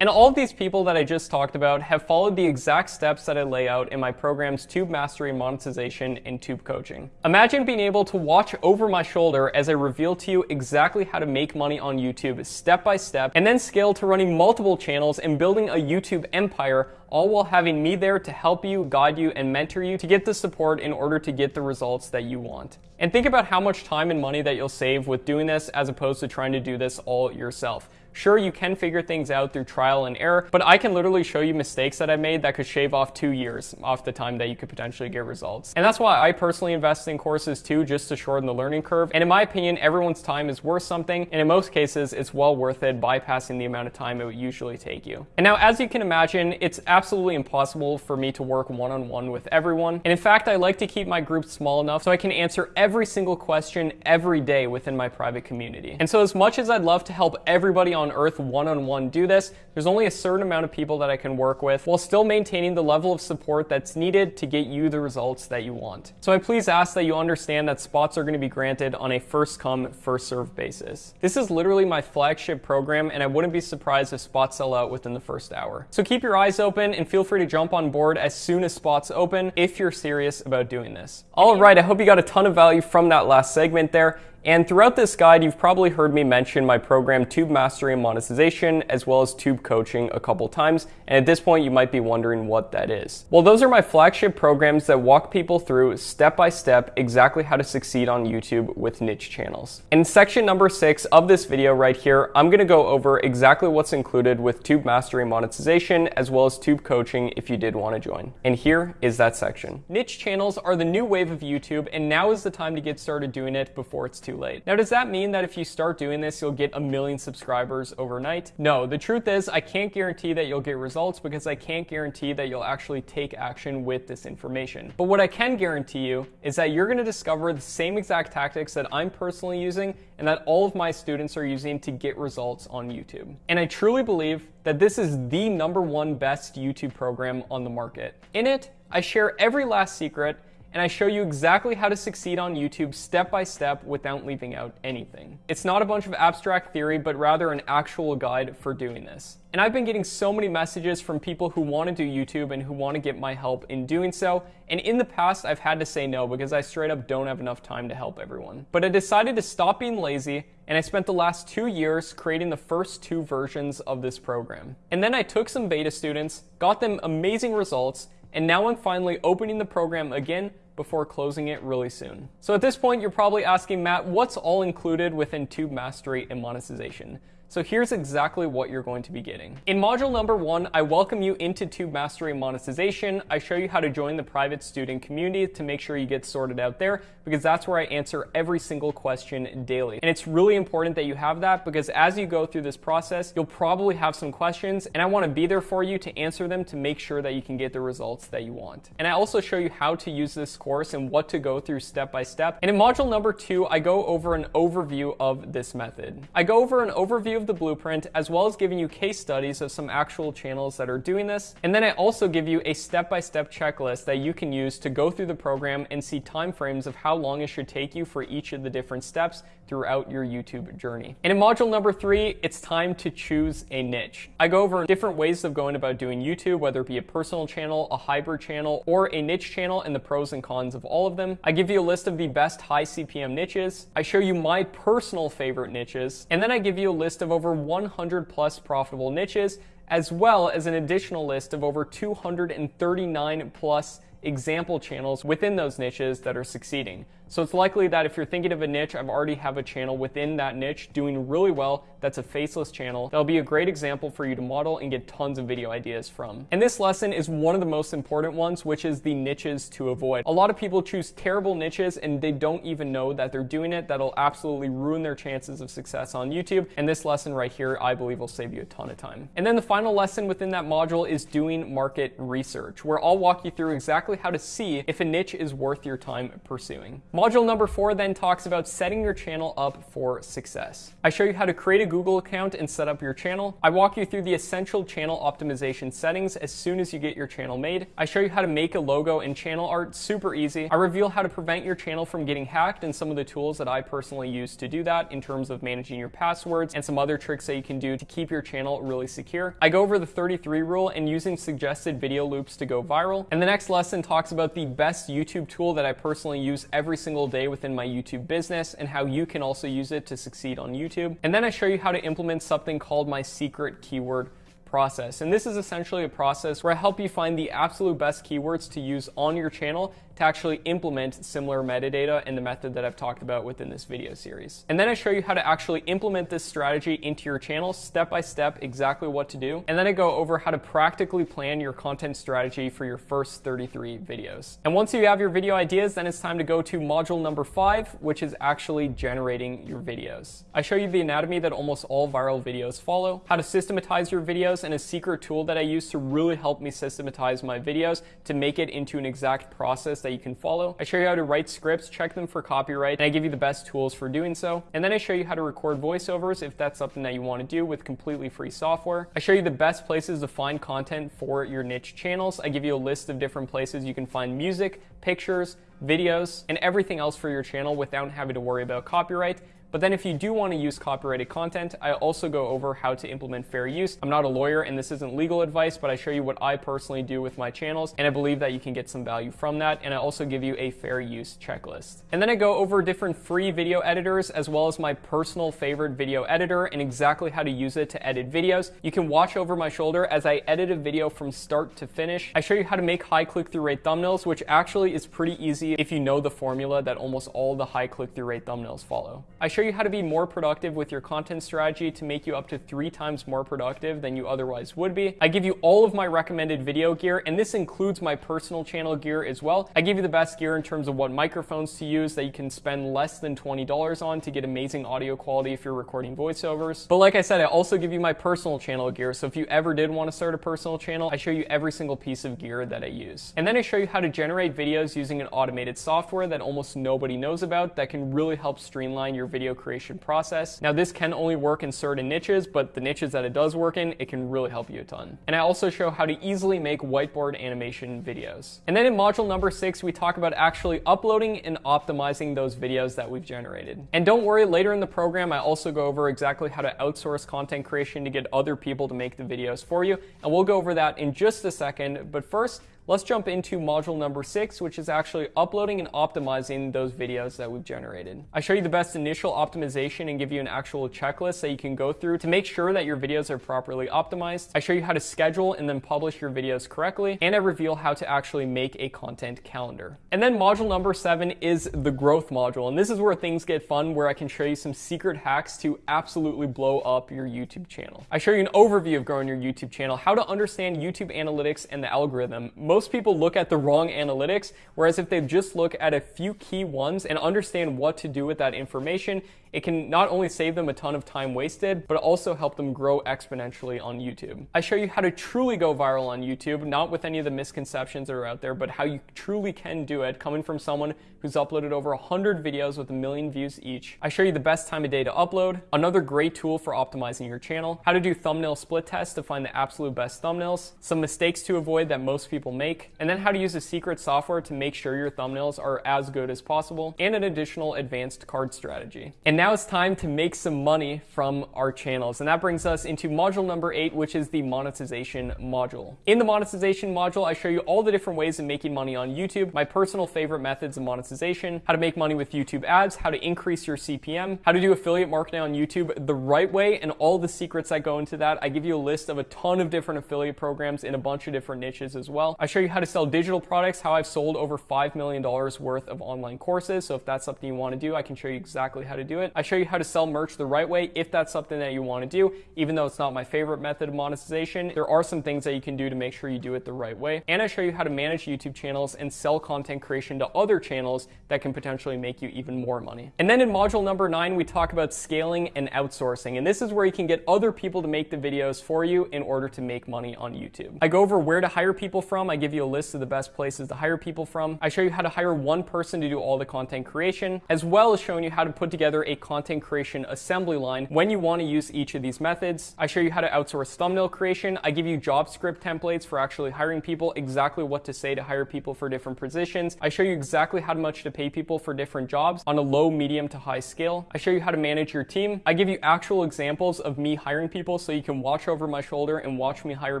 And all of these people that I just talked about have followed the exact steps that I lay out in my programs Tube Mastery Monetization and Tube Coaching. Imagine being able to watch over my shoulder as I reveal to you exactly how to make money on YouTube step by step, and then scale to running multiple channels and building a YouTube empire all while having me there to help you, guide you, and mentor you to get the support in order to get the results that you want. And think about how much time and money that you'll save with doing this as opposed to trying to do this all yourself. Sure, you can figure things out through trial and error, but I can literally show you mistakes that I made that could shave off two years off the time that you could potentially get results. And that's why I personally invest in courses too, just to shorten the learning curve. And in my opinion, everyone's time is worth something, and in most cases, it's well worth it bypassing the amount of time it would usually take you. And now, as you can imagine, it's absolutely impossible for me to work one-on-one -on -one with everyone. And in fact, I like to keep my group small enough so I can answer every single question every day within my private community. And so as much as I'd love to help everybody on earth one-on-one -on -one do this, there's only a certain amount of people that I can work with while still maintaining the level of support that's needed to get you the results that you want. So I please ask that you understand that spots are going to be granted on a first come, first serve basis. This is literally my flagship program and I wouldn't be surprised if spots sell out within the first hour. So keep your eyes open and feel free to jump on board as soon as spots open if you're serious about doing this. All right, I hope you got a ton of value from that last segment there. And throughout this guide, you've probably heard me mention my program Tube Mastery and Monetization, as well as Tube Coaching a couple times. And at this point, you might be wondering what that is. Well, those are my flagship programs that walk people through step by step exactly how to succeed on YouTube with niche channels. In section number six of this video right here, I'm gonna go over exactly what's included with Tube Mastery and Monetization, as well as Tube Coaching if you did wanna join. And here is that section. Niche channels are the new wave of YouTube, and now is the time to get started doing it before it's too too late. Now, does that mean that if you start doing this, you'll get a million subscribers overnight? No, the truth is I can't guarantee that you'll get results because I can't guarantee that you'll actually take action with this information. But what I can guarantee you is that you're gonna discover the same exact tactics that I'm personally using and that all of my students are using to get results on YouTube. And I truly believe that this is the number one best YouTube program on the market. In it, I share every last secret and I show you exactly how to succeed on YouTube step by step without leaving out anything. It's not a bunch of abstract theory, but rather an actual guide for doing this. And I've been getting so many messages from people who want to do YouTube and who want to get my help in doing so. And in the past, I've had to say no because I straight up don't have enough time to help everyone. But I decided to stop being lazy and I spent the last two years creating the first two versions of this program. And then I took some beta students, got them amazing results, and now I'm finally opening the program again before closing it really soon. So at this point, you're probably asking, Matt, what's all included within Tube Mastery and Monetization? So here's exactly what you're going to be getting. In module number one, I welcome you into Tube Mastery Monetization. I show you how to join the private student community to make sure you get sorted out there because that's where I answer every single question daily. And it's really important that you have that because as you go through this process, you'll probably have some questions and I wanna be there for you to answer them to make sure that you can get the results that you want. And I also show you how to use this course and what to go through step by step. And in module number two, I go over an overview of this method. I go over an overview of the blueprint, as well as giving you case studies of some actual channels that are doing this. And then I also give you a step-by-step checklist that you can use to go through the program and see timeframes of how long it should take you for each of the different steps throughout your YouTube journey. And in module number three, it's time to choose a niche. I go over different ways of going about doing YouTube, whether it be a personal channel, a hybrid channel, or a niche channel and the pros and cons of all of them. I give you a list of the best high CPM niches. I show you my personal favorite niches. And then I give you a list of over 100 plus profitable niches, as well as an additional list of over 239 plus example channels within those niches that are succeeding. So it's likely that if you're thinking of a niche, I've already have a channel within that niche doing really well that's a faceless channel. That'll be a great example for you to model and get tons of video ideas from. And this lesson is one of the most important ones, which is the niches to avoid. A lot of people choose terrible niches and they don't even know that they're doing it. That'll absolutely ruin their chances of success on YouTube. And this lesson right here, I believe will save you a ton of time. And then the final lesson within that module is doing market research, where I'll walk you through exactly how to see if a niche is worth your time pursuing. Module number four then talks about setting your channel up for success. I show you how to create a Google account and set up your channel. I walk you through the essential channel optimization settings as soon as you get your channel made. I show you how to make a logo and channel art super easy. I reveal how to prevent your channel from getting hacked and some of the tools that I personally use to do that in terms of managing your passwords and some other tricks that you can do to keep your channel really secure. I go over the 33 rule and using suggested video loops to go viral. And the next lesson talks about the best YouTube tool that I personally use every single single day within my YouTube business and how you can also use it to succeed on YouTube. And then I show you how to implement something called my secret keyword process. And this is essentially a process where I help you find the absolute best keywords to use on your channel to actually implement similar metadata in the method that I've talked about within this video series. And then I show you how to actually implement this strategy into your channel step by step, exactly what to do. And then I go over how to practically plan your content strategy for your first 33 videos. And once you have your video ideas, then it's time to go to module number five, which is actually generating your videos. I show you the anatomy that almost all viral videos follow, how to systematize your videos, and a secret tool that I use to really help me systematize my videos to make it into an exact process that that you can follow. I show you how to write scripts, check them for copyright, and I give you the best tools for doing so. And then I show you how to record voiceovers if that's something that you want to do with completely free software. I show you the best places to find content for your niche channels. I give you a list of different places you can find music, pictures, videos, and everything else for your channel without having to worry about copyright. But then if you do want to use copyrighted content, I also go over how to implement fair use. I'm not a lawyer and this isn't legal advice, but I show you what I personally do with my channels and I believe that you can get some value from that. And I also give you a fair use checklist. And then I go over different free video editors as well as my personal favorite video editor and exactly how to use it to edit videos. You can watch over my shoulder as I edit a video from start to finish. I show you how to make high click-through rate thumbnails, which actually is pretty easy if you know the formula that almost all the high click-through rate thumbnails follow. I show show you how to be more productive with your content strategy to make you up to three times more productive than you otherwise would be. I give you all of my recommended video gear, and this includes my personal channel gear as well. I give you the best gear in terms of what microphones to use that you can spend less than $20 on to get amazing audio quality if you're recording voiceovers. But like I said, I also give you my personal channel gear. So if you ever did want to start a personal channel, I show you every single piece of gear that I use. And then I show you how to generate videos using an automated software that almost nobody knows about that can really help streamline your video video creation process. Now this can only work in certain niches, but the niches that it does work in, it can really help you a ton. And I also show how to easily make whiteboard animation videos. And then in module number six, we talk about actually uploading and optimizing those videos that we've generated. And don't worry, later in the program, I also go over exactly how to outsource content creation to get other people to make the videos for you. And we'll go over that in just a second. But first, Let's jump into module number six, which is actually uploading and optimizing those videos that we've generated. I show you the best initial optimization and give you an actual checklist that you can go through to make sure that your videos are properly optimized. I show you how to schedule and then publish your videos correctly, and I reveal how to actually make a content calendar. And then module number seven is the growth module, and this is where things get fun, where I can show you some secret hacks to absolutely blow up your YouTube channel. I show you an overview of growing your YouTube channel, how to understand YouTube analytics and the algorithm. Most most people look at the wrong analytics, whereas if they just look at a few key ones and understand what to do with that information, it can not only save them a ton of time wasted, but also help them grow exponentially on YouTube. I show you how to truly go viral on YouTube, not with any of the misconceptions that are out there, but how you truly can do it coming from someone who's uploaded over 100 videos with a million views each. I show you the best time of day to upload, another great tool for optimizing your channel, how to do thumbnail split tests to find the absolute best thumbnails, some mistakes to avoid that most people make, and then how to use a secret software to make sure your thumbnails are as good as possible, and an additional advanced card strategy. And now it's time to make some money from our channels. And that brings us into module number eight, which is the monetization module. In the monetization module, I show you all the different ways of making money on YouTube, my personal favorite methods of monetization, how to make money with YouTube ads, how to increase your CPM, how to do affiliate marketing on YouTube the right way, and all the secrets that go into that. I give you a list of a ton of different affiliate programs in a bunch of different niches as well. I show you how to sell digital products, how I've sold over $5 million worth of online courses. So if that's something you want to do, I can show you exactly how to do it. I show you how to sell merch the right way if that's something that you want to do. Even though it's not my favorite method of monetization, there are some things that you can do to make sure you do it the right way. And I show you how to manage YouTube channels and sell content creation to other channels that can potentially make you even more money. And then in module number nine, we talk about scaling and outsourcing. And this is where you can get other people to make the videos for you in order to make money on YouTube. I go over where to hire people from. I give you a list of the best places to hire people from. I show you how to hire one person to do all the content creation, as well as showing you how to put together a content creation assembly line when you want to use each of these methods. I show you how to outsource thumbnail creation. I give you job script templates for actually hiring people, exactly what to say to hire people for different positions. I show you exactly how much to pay people for different jobs on a low, medium to high scale. I show you how to manage your team. I give you actual examples of me hiring people so you can watch over my shoulder and watch me hire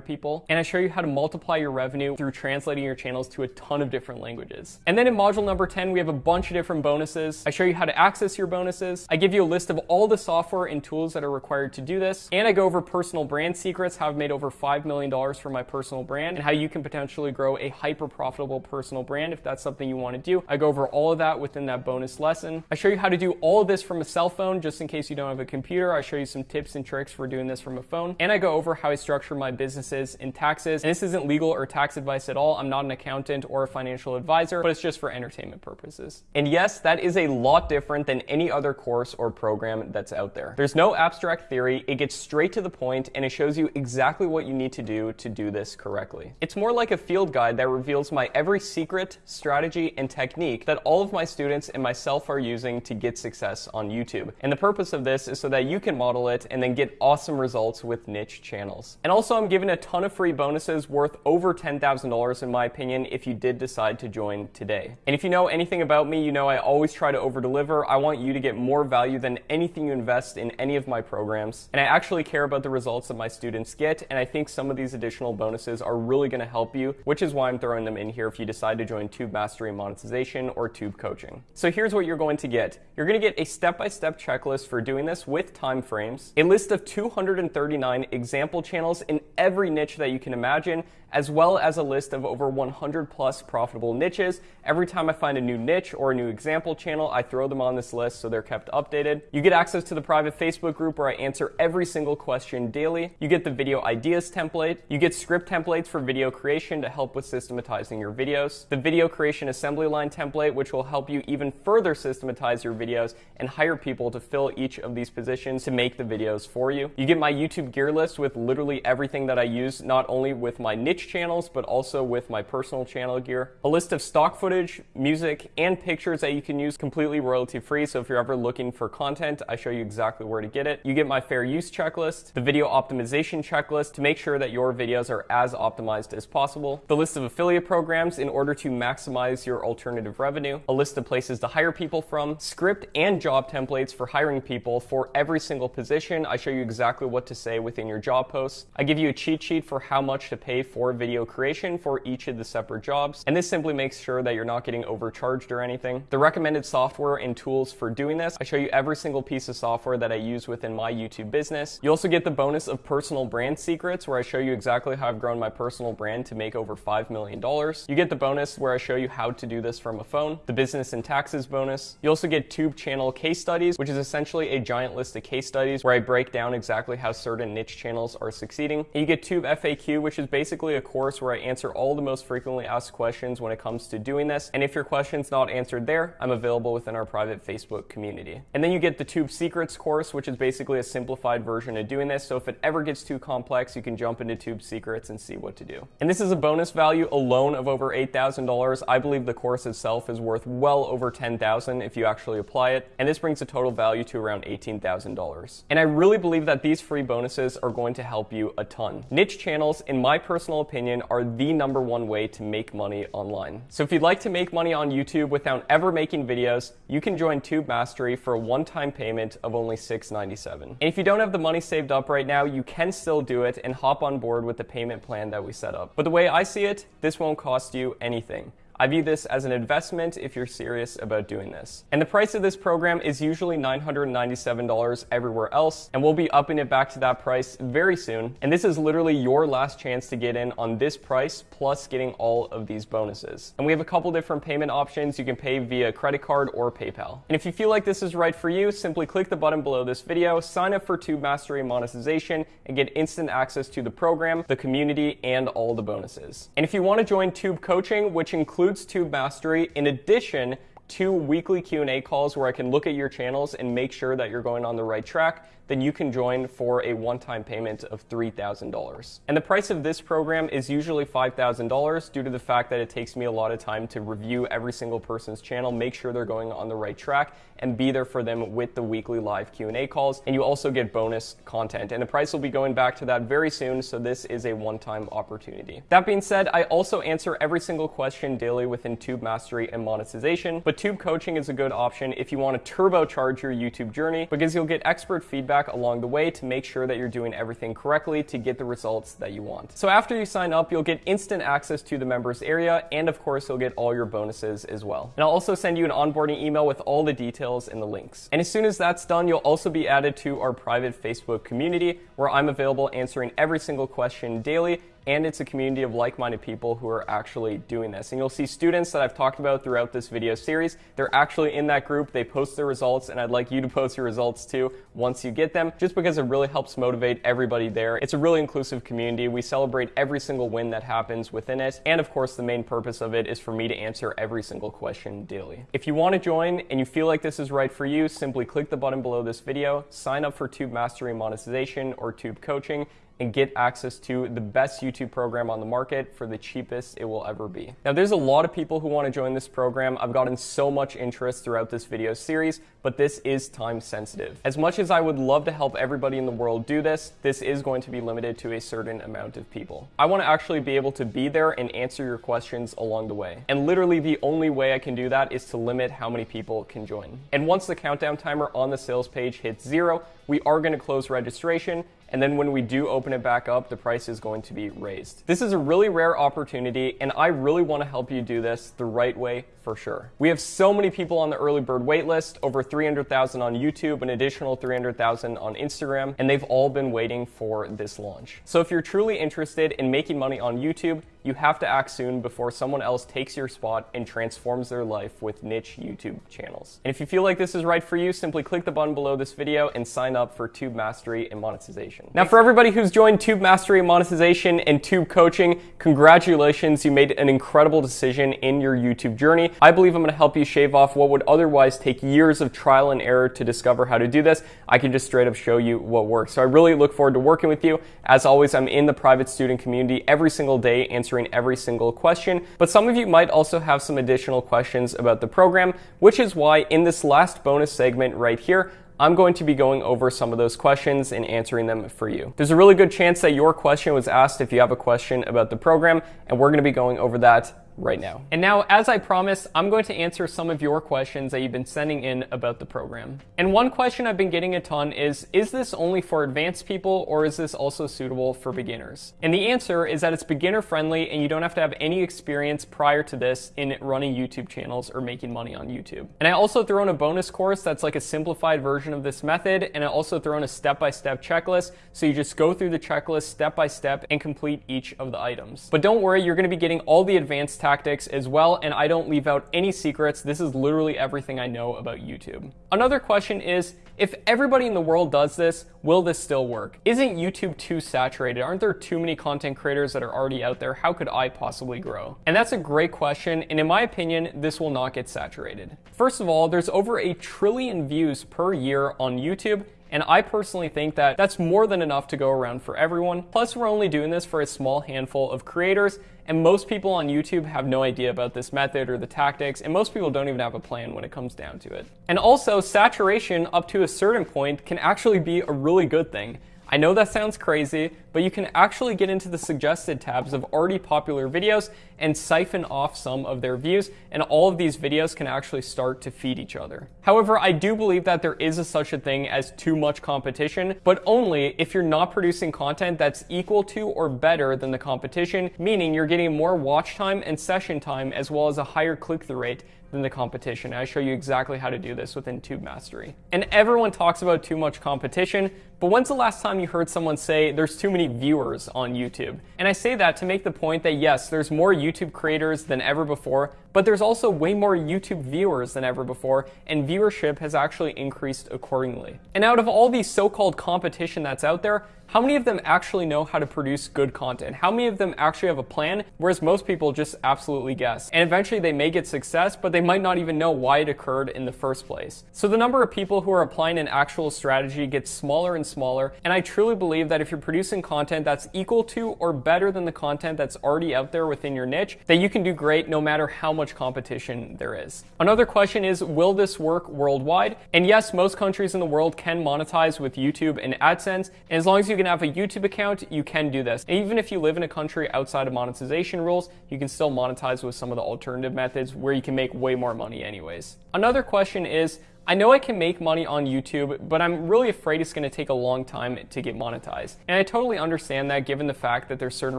people. And I show you how to multiply your revenue through translating your channels to a ton of different languages. And then in module number 10, we have a bunch of different bonuses. I show you how to access your bonuses. I give you a list of all the software and tools that are required to do this. And I go over personal brand secrets, how I've made over $5 million for my personal brand, and how you can potentially grow a hyper profitable personal brand if that's something you want to do. I go over all of that within that bonus lesson. I show you how to do all of this from a cell phone, just in case you don't have a computer. I show you some tips and tricks for doing this from a phone. And I go over how I structure my businesses in taxes. And this isn't legal or tax advice at all. I'm not an accountant or a financial advisor, but it's just for entertainment purposes. And yes, that is a lot different than any other course or program that's out there. There's no abstract theory. It gets straight to the point and it shows you exactly what you need to do to do this correctly. It's more like a field guide that reveals my every secret, strategy, and technique that all of my students and myself are using to get success on YouTube. And the purpose of this is so that you can model it and then get awesome results with niche channels. And also I'm giving a ton of free bonuses worth over $10,000 in my opinion if you did decide to join today. And if you know anything about me, you know I always try to over deliver. I want you to get more value than anything you invest in any of my programs. And I actually care about the results that my students get. And I think some of these additional bonuses are really going to help you, which is why I'm throwing them in here if you decide to join Tube Mastery Monetization or Tube Coaching. So here's what you're going to get. You're going to get a step-by-step checklist for doing this with time frames, a list of 239 example channels in every niche that you can imagine, as well as a list of over 100 plus profitable niches. Every time I find a new niche or a new example channel, I throw them on this list so they're kept updated. You get access to the private Facebook group where I answer every single question daily. You get the video ideas template. You get script templates for video creation to help with systematizing your videos. The video creation assembly line template, which will help you even further systematize your videos and hire people to fill each of these positions to make the videos for you. You get my YouTube gear list with literally everything that I use, not only with my niche channels, but also with my personal channel gear. A list of stock footage, music, and pictures that you can use completely royalty free. So if you're ever looking for content, I show you exactly where to get it. You get my fair use checklist, the video optimization checklist to make sure that your videos are as optimized as possible, the list of affiliate programs in order to maximize your alternative revenue, a list of places to hire people from, script and job templates for hiring people for every single position. I show you exactly what to say within your job posts. I give you a cheat sheet for how much to pay for video creation for each of the separate jobs. And this simply makes sure that you're not getting overcharged or anything. The recommended software and tools for doing this, I show you every single piece of software that I use within my YouTube business. You also get the bonus of personal brand secrets where I show you exactly how I've grown my personal brand to make over $5 million. You get the bonus where I show you how to do this from a phone, the business and taxes bonus. You also get tube channel case studies, which is essentially a giant list of case studies where I break down exactly how certain niche channels are succeeding. And you get tube FAQ, which is basically a course where I answer all the most frequently asked questions when it comes to doing this. And if your question's not answered there, I'm available within our private Facebook community. And then you get the Tube Secrets course, which is basically a simplified version of doing this. So if it ever gets too complex, you can jump into Tube Secrets and see what to do. And this is a bonus value alone of over $8,000. I believe the course itself is worth well over $10,000 if you actually apply it. And this brings the total value to around $18,000. And I really believe that these free bonuses are going to help you a ton. Niche channels, in my personal opinion, are the number one way to make money online. So if you'd like to make money on YouTube without ever making videos, you can join Tube Mastery for a one-time payment of only 697. And if you don't have the money saved up right now, you can still do it and hop on board with the payment plan that we set up. But the way I see it, this won't cost you anything. I view this as an investment if you're serious about doing this. And the price of this program is usually $997 everywhere else, and we'll be upping it back to that price very soon. And this is literally your last chance to get in on this price plus getting all of these bonuses. And we have a couple different payment options. You can pay via credit card or PayPal. And if you feel like this is right for you, simply click the button below this video, sign up for Tube Mastery Monetization, and get instant access to the program, the community, and all the bonuses. And if you want to join Tube Coaching, which includes Tube Mastery in addition two weekly Q&A calls where I can look at your channels and make sure that you're going on the right track, then you can join for a one-time payment of $3,000. And the price of this program is usually $5,000 due to the fact that it takes me a lot of time to review every single person's channel, make sure they're going on the right track, and be there for them with the weekly live Q&A calls. And you also get bonus content. And the price will be going back to that very soon, so this is a one-time opportunity. That being said, I also answer every single question daily within Tube Mastery and monetization, but tube coaching is a good option if you want to turbocharge your YouTube journey because you'll get expert feedback along the way to make sure that you're doing everything correctly to get the results that you want. So after you sign up, you'll get instant access to the members area, and of course, you'll get all your bonuses as well. And I'll also send you an onboarding email with all the details and the links. And as soon as that's done, you'll also be added to our private Facebook community where I'm available answering every single question daily and it's a community of like-minded people who are actually doing this. And you'll see students that I've talked about throughout this video series. They're actually in that group. They post their results, and I'd like you to post your results too once you get them, just because it really helps motivate everybody there. It's a really inclusive community. We celebrate every single win that happens within it. And of course, the main purpose of it is for me to answer every single question daily. If you want to join and you feel like this is right for you, simply click the button below this video, sign up for Tube Mastery Monetization or Tube Coaching, and get access to the best YouTube program on the market for the cheapest it will ever be. Now, there's a lot of people who want to join this program. I've gotten so much interest throughout this video series, but this is time sensitive. As much as I would love to help everybody in the world do this, this is going to be limited to a certain amount of people. I want to actually be able to be there and answer your questions along the way. And literally the only way I can do that is to limit how many people can join. And once the countdown timer on the sales page hits zero, we are going to close registration and then when we do open it back up, the price is going to be raised. This is a really rare opportunity, and I really want to help you do this the right way for sure. We have so many people on the early bird waitlist, over 300,000 on YouTube, an additional 300,000 on Instagram, and they've all been waiting for this launch. So if you're truly interested in making money on YouTube, you have to act soon before someone else takes your spot and transforms their life with niche YouTube channels. And if you feel like this is right for you, simply click the button below this video and sign up for Tube Mastery and Monetization. Now, for everybody who's joined Tube Mastery and Monetization and Tube Coaching, congratulations, you made an incredible decision in your YouTube journey. I believe I'm gonna help you shave off what would otherwise take years of trial and error to discover how to do this. I can just straight up show you what works. So I really look forward to working with you. As always, I'm in the private student community every single day answering every single question, but some of you might also have some additional questions about the program, which is why in this last bonus segment right here, I'm going to be going over some of those questions and answering them for you. There's a really good chance that your question was asked if you have a question about the program, and we're gonna be going over that right now. And now, as I promised, I'm going to answer some of your questions that you've been sending in about the program. And one question I've been getting a ton is, is this only for advanced people or is this also suitable for beginners? And the answer is that it's beginner friendly and you don't have to have any experience prior to this in running YouTube channels or making money on YouTube. And I also throw in a bonus course that's like a simplified version of this method. And I also throw in a step-by-step checklist. So you just go through the checklist step by step and complete each of the items. But don't worry, you're gonna be getting all the advanced tactics as well, and I don't leave out any secrets. This is literally everything I know about YouTube. Another question is, if everybody in the world does this, will this still work? Isn't YouTube too saturated? Aren't there too many content creators that are already out there? How could I possibly grow? And that's a great question, and in my opinion, this will not get saturated. First of all, there's over a trillion views per year on YouTube, and I personally think that that's more than enough to go around for everyone. Plus, we're only doing this for a small handful of creators, and most people on YouTube have no idea about this method or the tactics, and most people don't even have a plan when it comes down to it. And also, saturation up to a certain point can actually be a really good thing. I know that sounds crazy, but you can actually get into the suggested tabs of already popular videos and siphon off some of their views, and all of these videos can actually start to feed each other. However, I do believe that there is a such a thing as too much competition, but only if you're not producing content that's equal to or better than the competition, meaning you're getting more watch time and session time as well as a higher click-through rate than the competition. I show you exactly how to do this within Tube Mastery. And everyone talks about too much competition, but when's the last time you heard someone say there's too many viewers on YouTube? And I say that to make the point that yes, there's more YouTube creators than ever before, but there's also way more YouTube viewers than ever before, and viewership has actually increased accordingly. And out of all the so-called competition that's out there, how many of them actually know how to produce good content? How many of them actually have a plan? Whereas most people just absolutely guess. And eventually they may get success, but they might not even know why it occurred in the first place. So the number of people who are applying an actual strategy gets smaller and smaller. And I truly believe that if you're producing content that's equal to or better than the content that's already out there within your niche, that you can do great no matter how much competition there is. Another question is, will this work worldwide? And yes, most countries in the world can monetize with YouTube and AdSense. And as long as you can have a YouTube account, you can do this. Even if you live in a country outside of monetization rules, you can still monetize with some of the alternative methods where you can make way more money anyways. Another question is, I know I can make money on YouTube, but I'm really afraid it's going to take a long time to get monetized. And I totally understand that given the fact that there's certain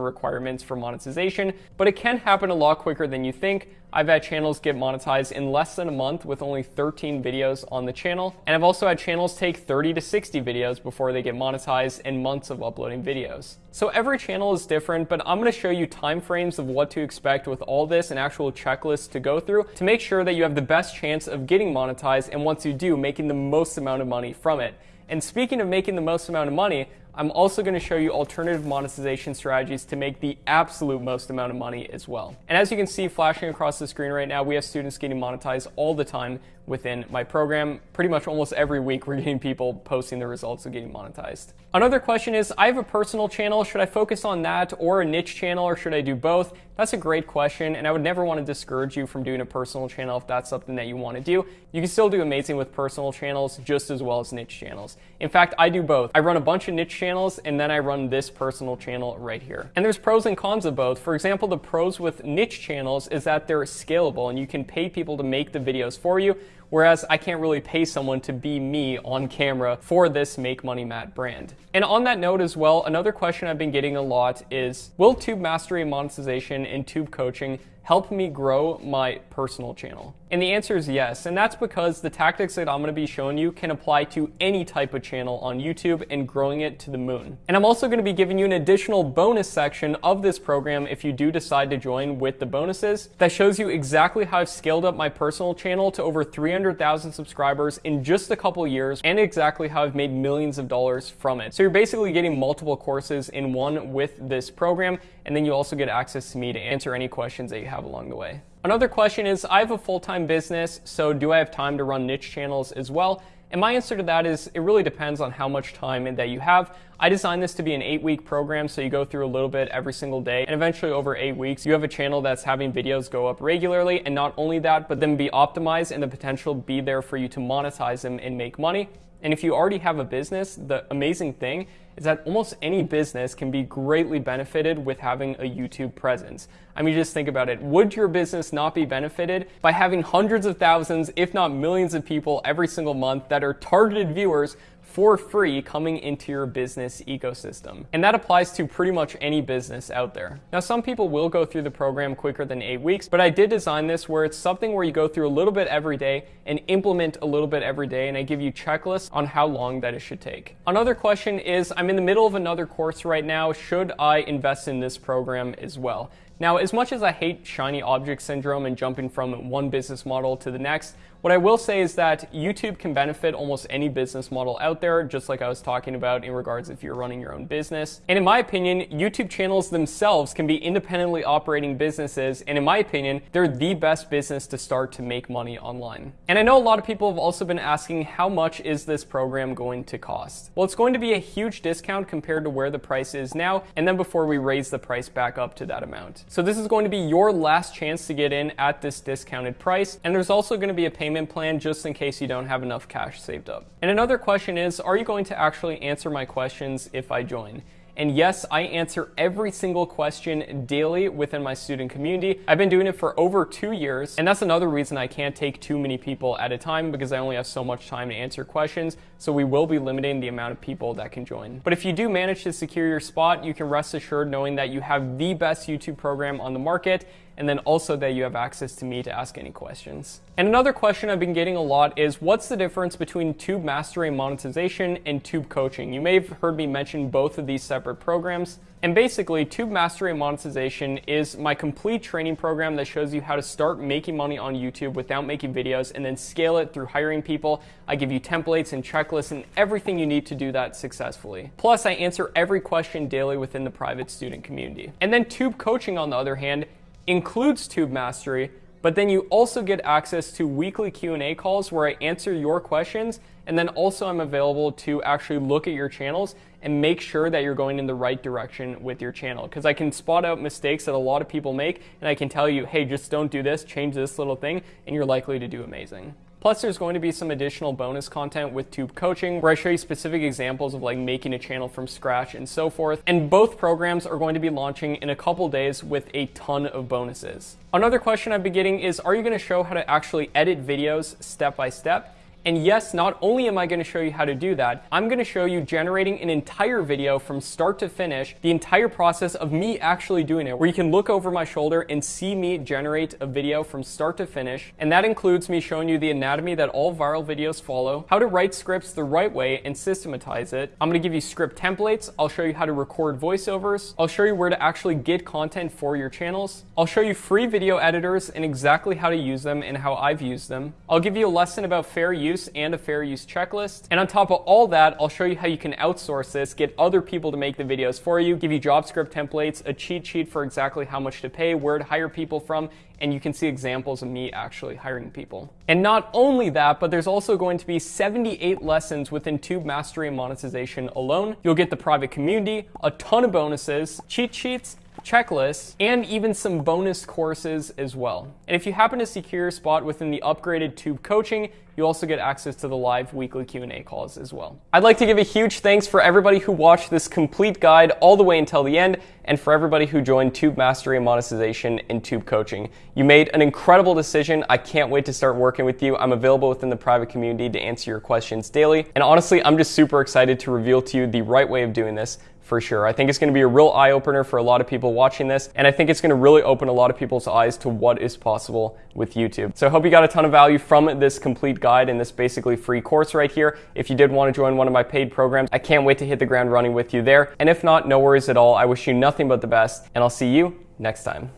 requirements for monetization, but it can happen a lot quicker than you think. I've had channels get monetized in less than a month with only 13 videos on the channel. And I've also had channels take 30 to 60 videos before they get monetized in months of uploading videos. So every channel is different, but I'm gonna show you timeframes of what to expect with all this and actual checklists to go through to make sure that you have the best chance of getting monetized and once you do, making the most amount of money from it. And speaking of making the most amount of money, I'm also going to show you alternative monetization strategies to make the absolute most amount of money as well. And as you can see flashing across the screen right now, we have students getting monetized all the time within my program. Pretty much almost every week we're getting people posting the results of getting monetized. Another question is, I have a personal channel. Should I focus on that or a niche channel or should I do both? That's a great question and I would never want to discourage you from doing a personal channel if that's something that you want to do. You can still do amazing with personal channels just as well as niche channels. In fact, I do both. I run a bunch of niche channels and then I run this personal channel right here. And there's pros and cons of both. For example, the pros with niche channels is that they're scalable and you can pay people to make the videos for you whereas I can't really pay someone to be me on camera for this Make Money Matt brand. And on that note as well, another question I've been getting a lot is, will Tube Mastery monetization and Tube coaching help me grow my personal channel? And the answer is yes, and that's because the tactics that I'm gonna be showing you can apply to any type of channel on YouTube and growing it to the moon. And I'm also gonna be giving you an additional bonus section of this program if you do decide to join with the bonuses that shows you exactly how I've scaled up my personal channel to over 300,000 subscribers in just a couple years and exactly how I've made millions of dollars from it. So you're basically getting multiple courses in one with this program, and then you also get access to me to answer any questions that you have along the way. Another question is, I have a full-time business, so do I have time to run niche channels as well? And my answer to that is it really depends on how much time that you have. I designed this to be an eight week program, so you go through a little bit every single day, and eventually over eight weeks, you have a channel that's having videos go up regularly, and not only that, but then be optimized and the potential be there for you to monetize them and make money. And if you already have a business, the amazing thing is that almost any business can be greatly benefited with having a YouTube presence. I mean, just think about it. Would your business not be benefited by having hundreds of thousands, if not millions of people every single month that are targeted viewers for free coming into your business ecosystem. And that applies to pretty much any business out there. Now, some people will go through the program quicker than eight weeks, but I did design this where it's something where you go through a little bit every day and implement a little bit every day, and I give you checklists on how long that it should take. Another question is, I'm in the middle of another course right now. Should I invest in this program as well? Now, as much as I hate shiny object syndrome and jumping from one business model to the next, what I will say is that YouTube can benefit almost any business model out there, just like I was talking about in regards if you're running your own business. And in my opinion, YouTube channels themselves can be independently operating businesses, and in my opinion, they're the best business to start to make money online. And I know a lot of people have also been asking how much is this program going to cost? Well, it's going to be a huge discount compared to where the price is now, and then before we raise the price back up to that amount. So this is going to be your last chance to get in at this discounted price, and there's also going to be a payment payment plan just in case you don't have enough cash saved up. And another question is, are you going to actually answer my questions if I join? And yes, I answer every single question daily within my student community. I've been doing it for over two years, and that's another reason I can't take too many people at a time because I only have so much time to answer questions, so we will be limiting the amount of people that can join. But if you do manage to secure your spot, you can rest assured knowing that you have the best YouTube program on the market and then also that you have access to me to ask any questions. And another question I've been getting a lot is what's the difference between Tube Mastery Monetization and Tube Coaching? You may have heard me mention both of these separate programs. And basically, Tube Mastery Monetization is my complete training program that shows you how to start making money on YouTube without making videos and then scale it through hiring people. I give you templates and checklists and everything you need to do that successfully. Plus, I answer every question daily within the private student community. And then Tube Coaching, on the other hand, includes Tube Mastery, but then you also get access to weekly Q&A calls where I answer your questions and then also I'm available to actually look at your channels and make sure that you're going in the right direction with your channel because I can spot out mistakes that a lot of people make and I can tell you, "Hey, just don't do this, change this little thing," and you're likely to do amazing. Plus, there's going to be some additional bonus content with Tube Coaching where I show you specific examples of like making a channel from scratch and so forth. And both programs are going to be launching in a couple days with a ton of bonuses. Another question I've been getting is, are you going to show how to actually edit videos step by step? And yes, not only am I gonna show you how to do that, I'm gonna show you generating an entire video from start to finish, the entire process of me actually doing it, where you can look over my shoulder and see me generate a video from start to finish. And that includes me showing you the anatomy that all viral videos follow, how to write scripts the right way and systematize it. I'm gonna give you script templates. I'll show you how to record voiceovers. I'll show you where to actually get content for your channels. I'll show you free video editors and exactly how to use them and how I've used them. I'll give you a lesson about fair use use and a fair use checklist. And on top of all that, I'll show you how you can outsource this, get other people to make the videos for you, give you job script templates, a cheat sheet for exactly how much to pay, where to hire people from, and you can see examples of me actually hiring people. And not only that, but there's also going to be 78 lessons within Tube Mastery and Monetization alone. You'll get the private community, a ton of bonuses, cheat sheets, checklists, and even some bonus courses as well. And if you happen to secure a spot within the upgraded Tube coaching, you also get access to the live weekly Q&A calls as well. I'd like to give a huge thanks for everybody who watched this complete guide all the way until the end, and for everybody who joined Tube Mastery and Monetization and Tube Coaching. You made an incredible decision. I can't wait to start working with you. I'm available within the private community to answer your questions daily. And honestly, I'm just super excited to reveal to you the right way of doing this for sure. I think it's going to be a real eye opener for a lot of people watching this, and I think it's going to really open a lot of people's eyes to what is possible with YouTube. So I hope you got a ton of value from this complete guide and this basically free course right here. If you did want to join one of my paid programs, I can't wait to hit the ground running with you there. And if not, no worries at all. I wish you nothing but the best, and I'll see you next time.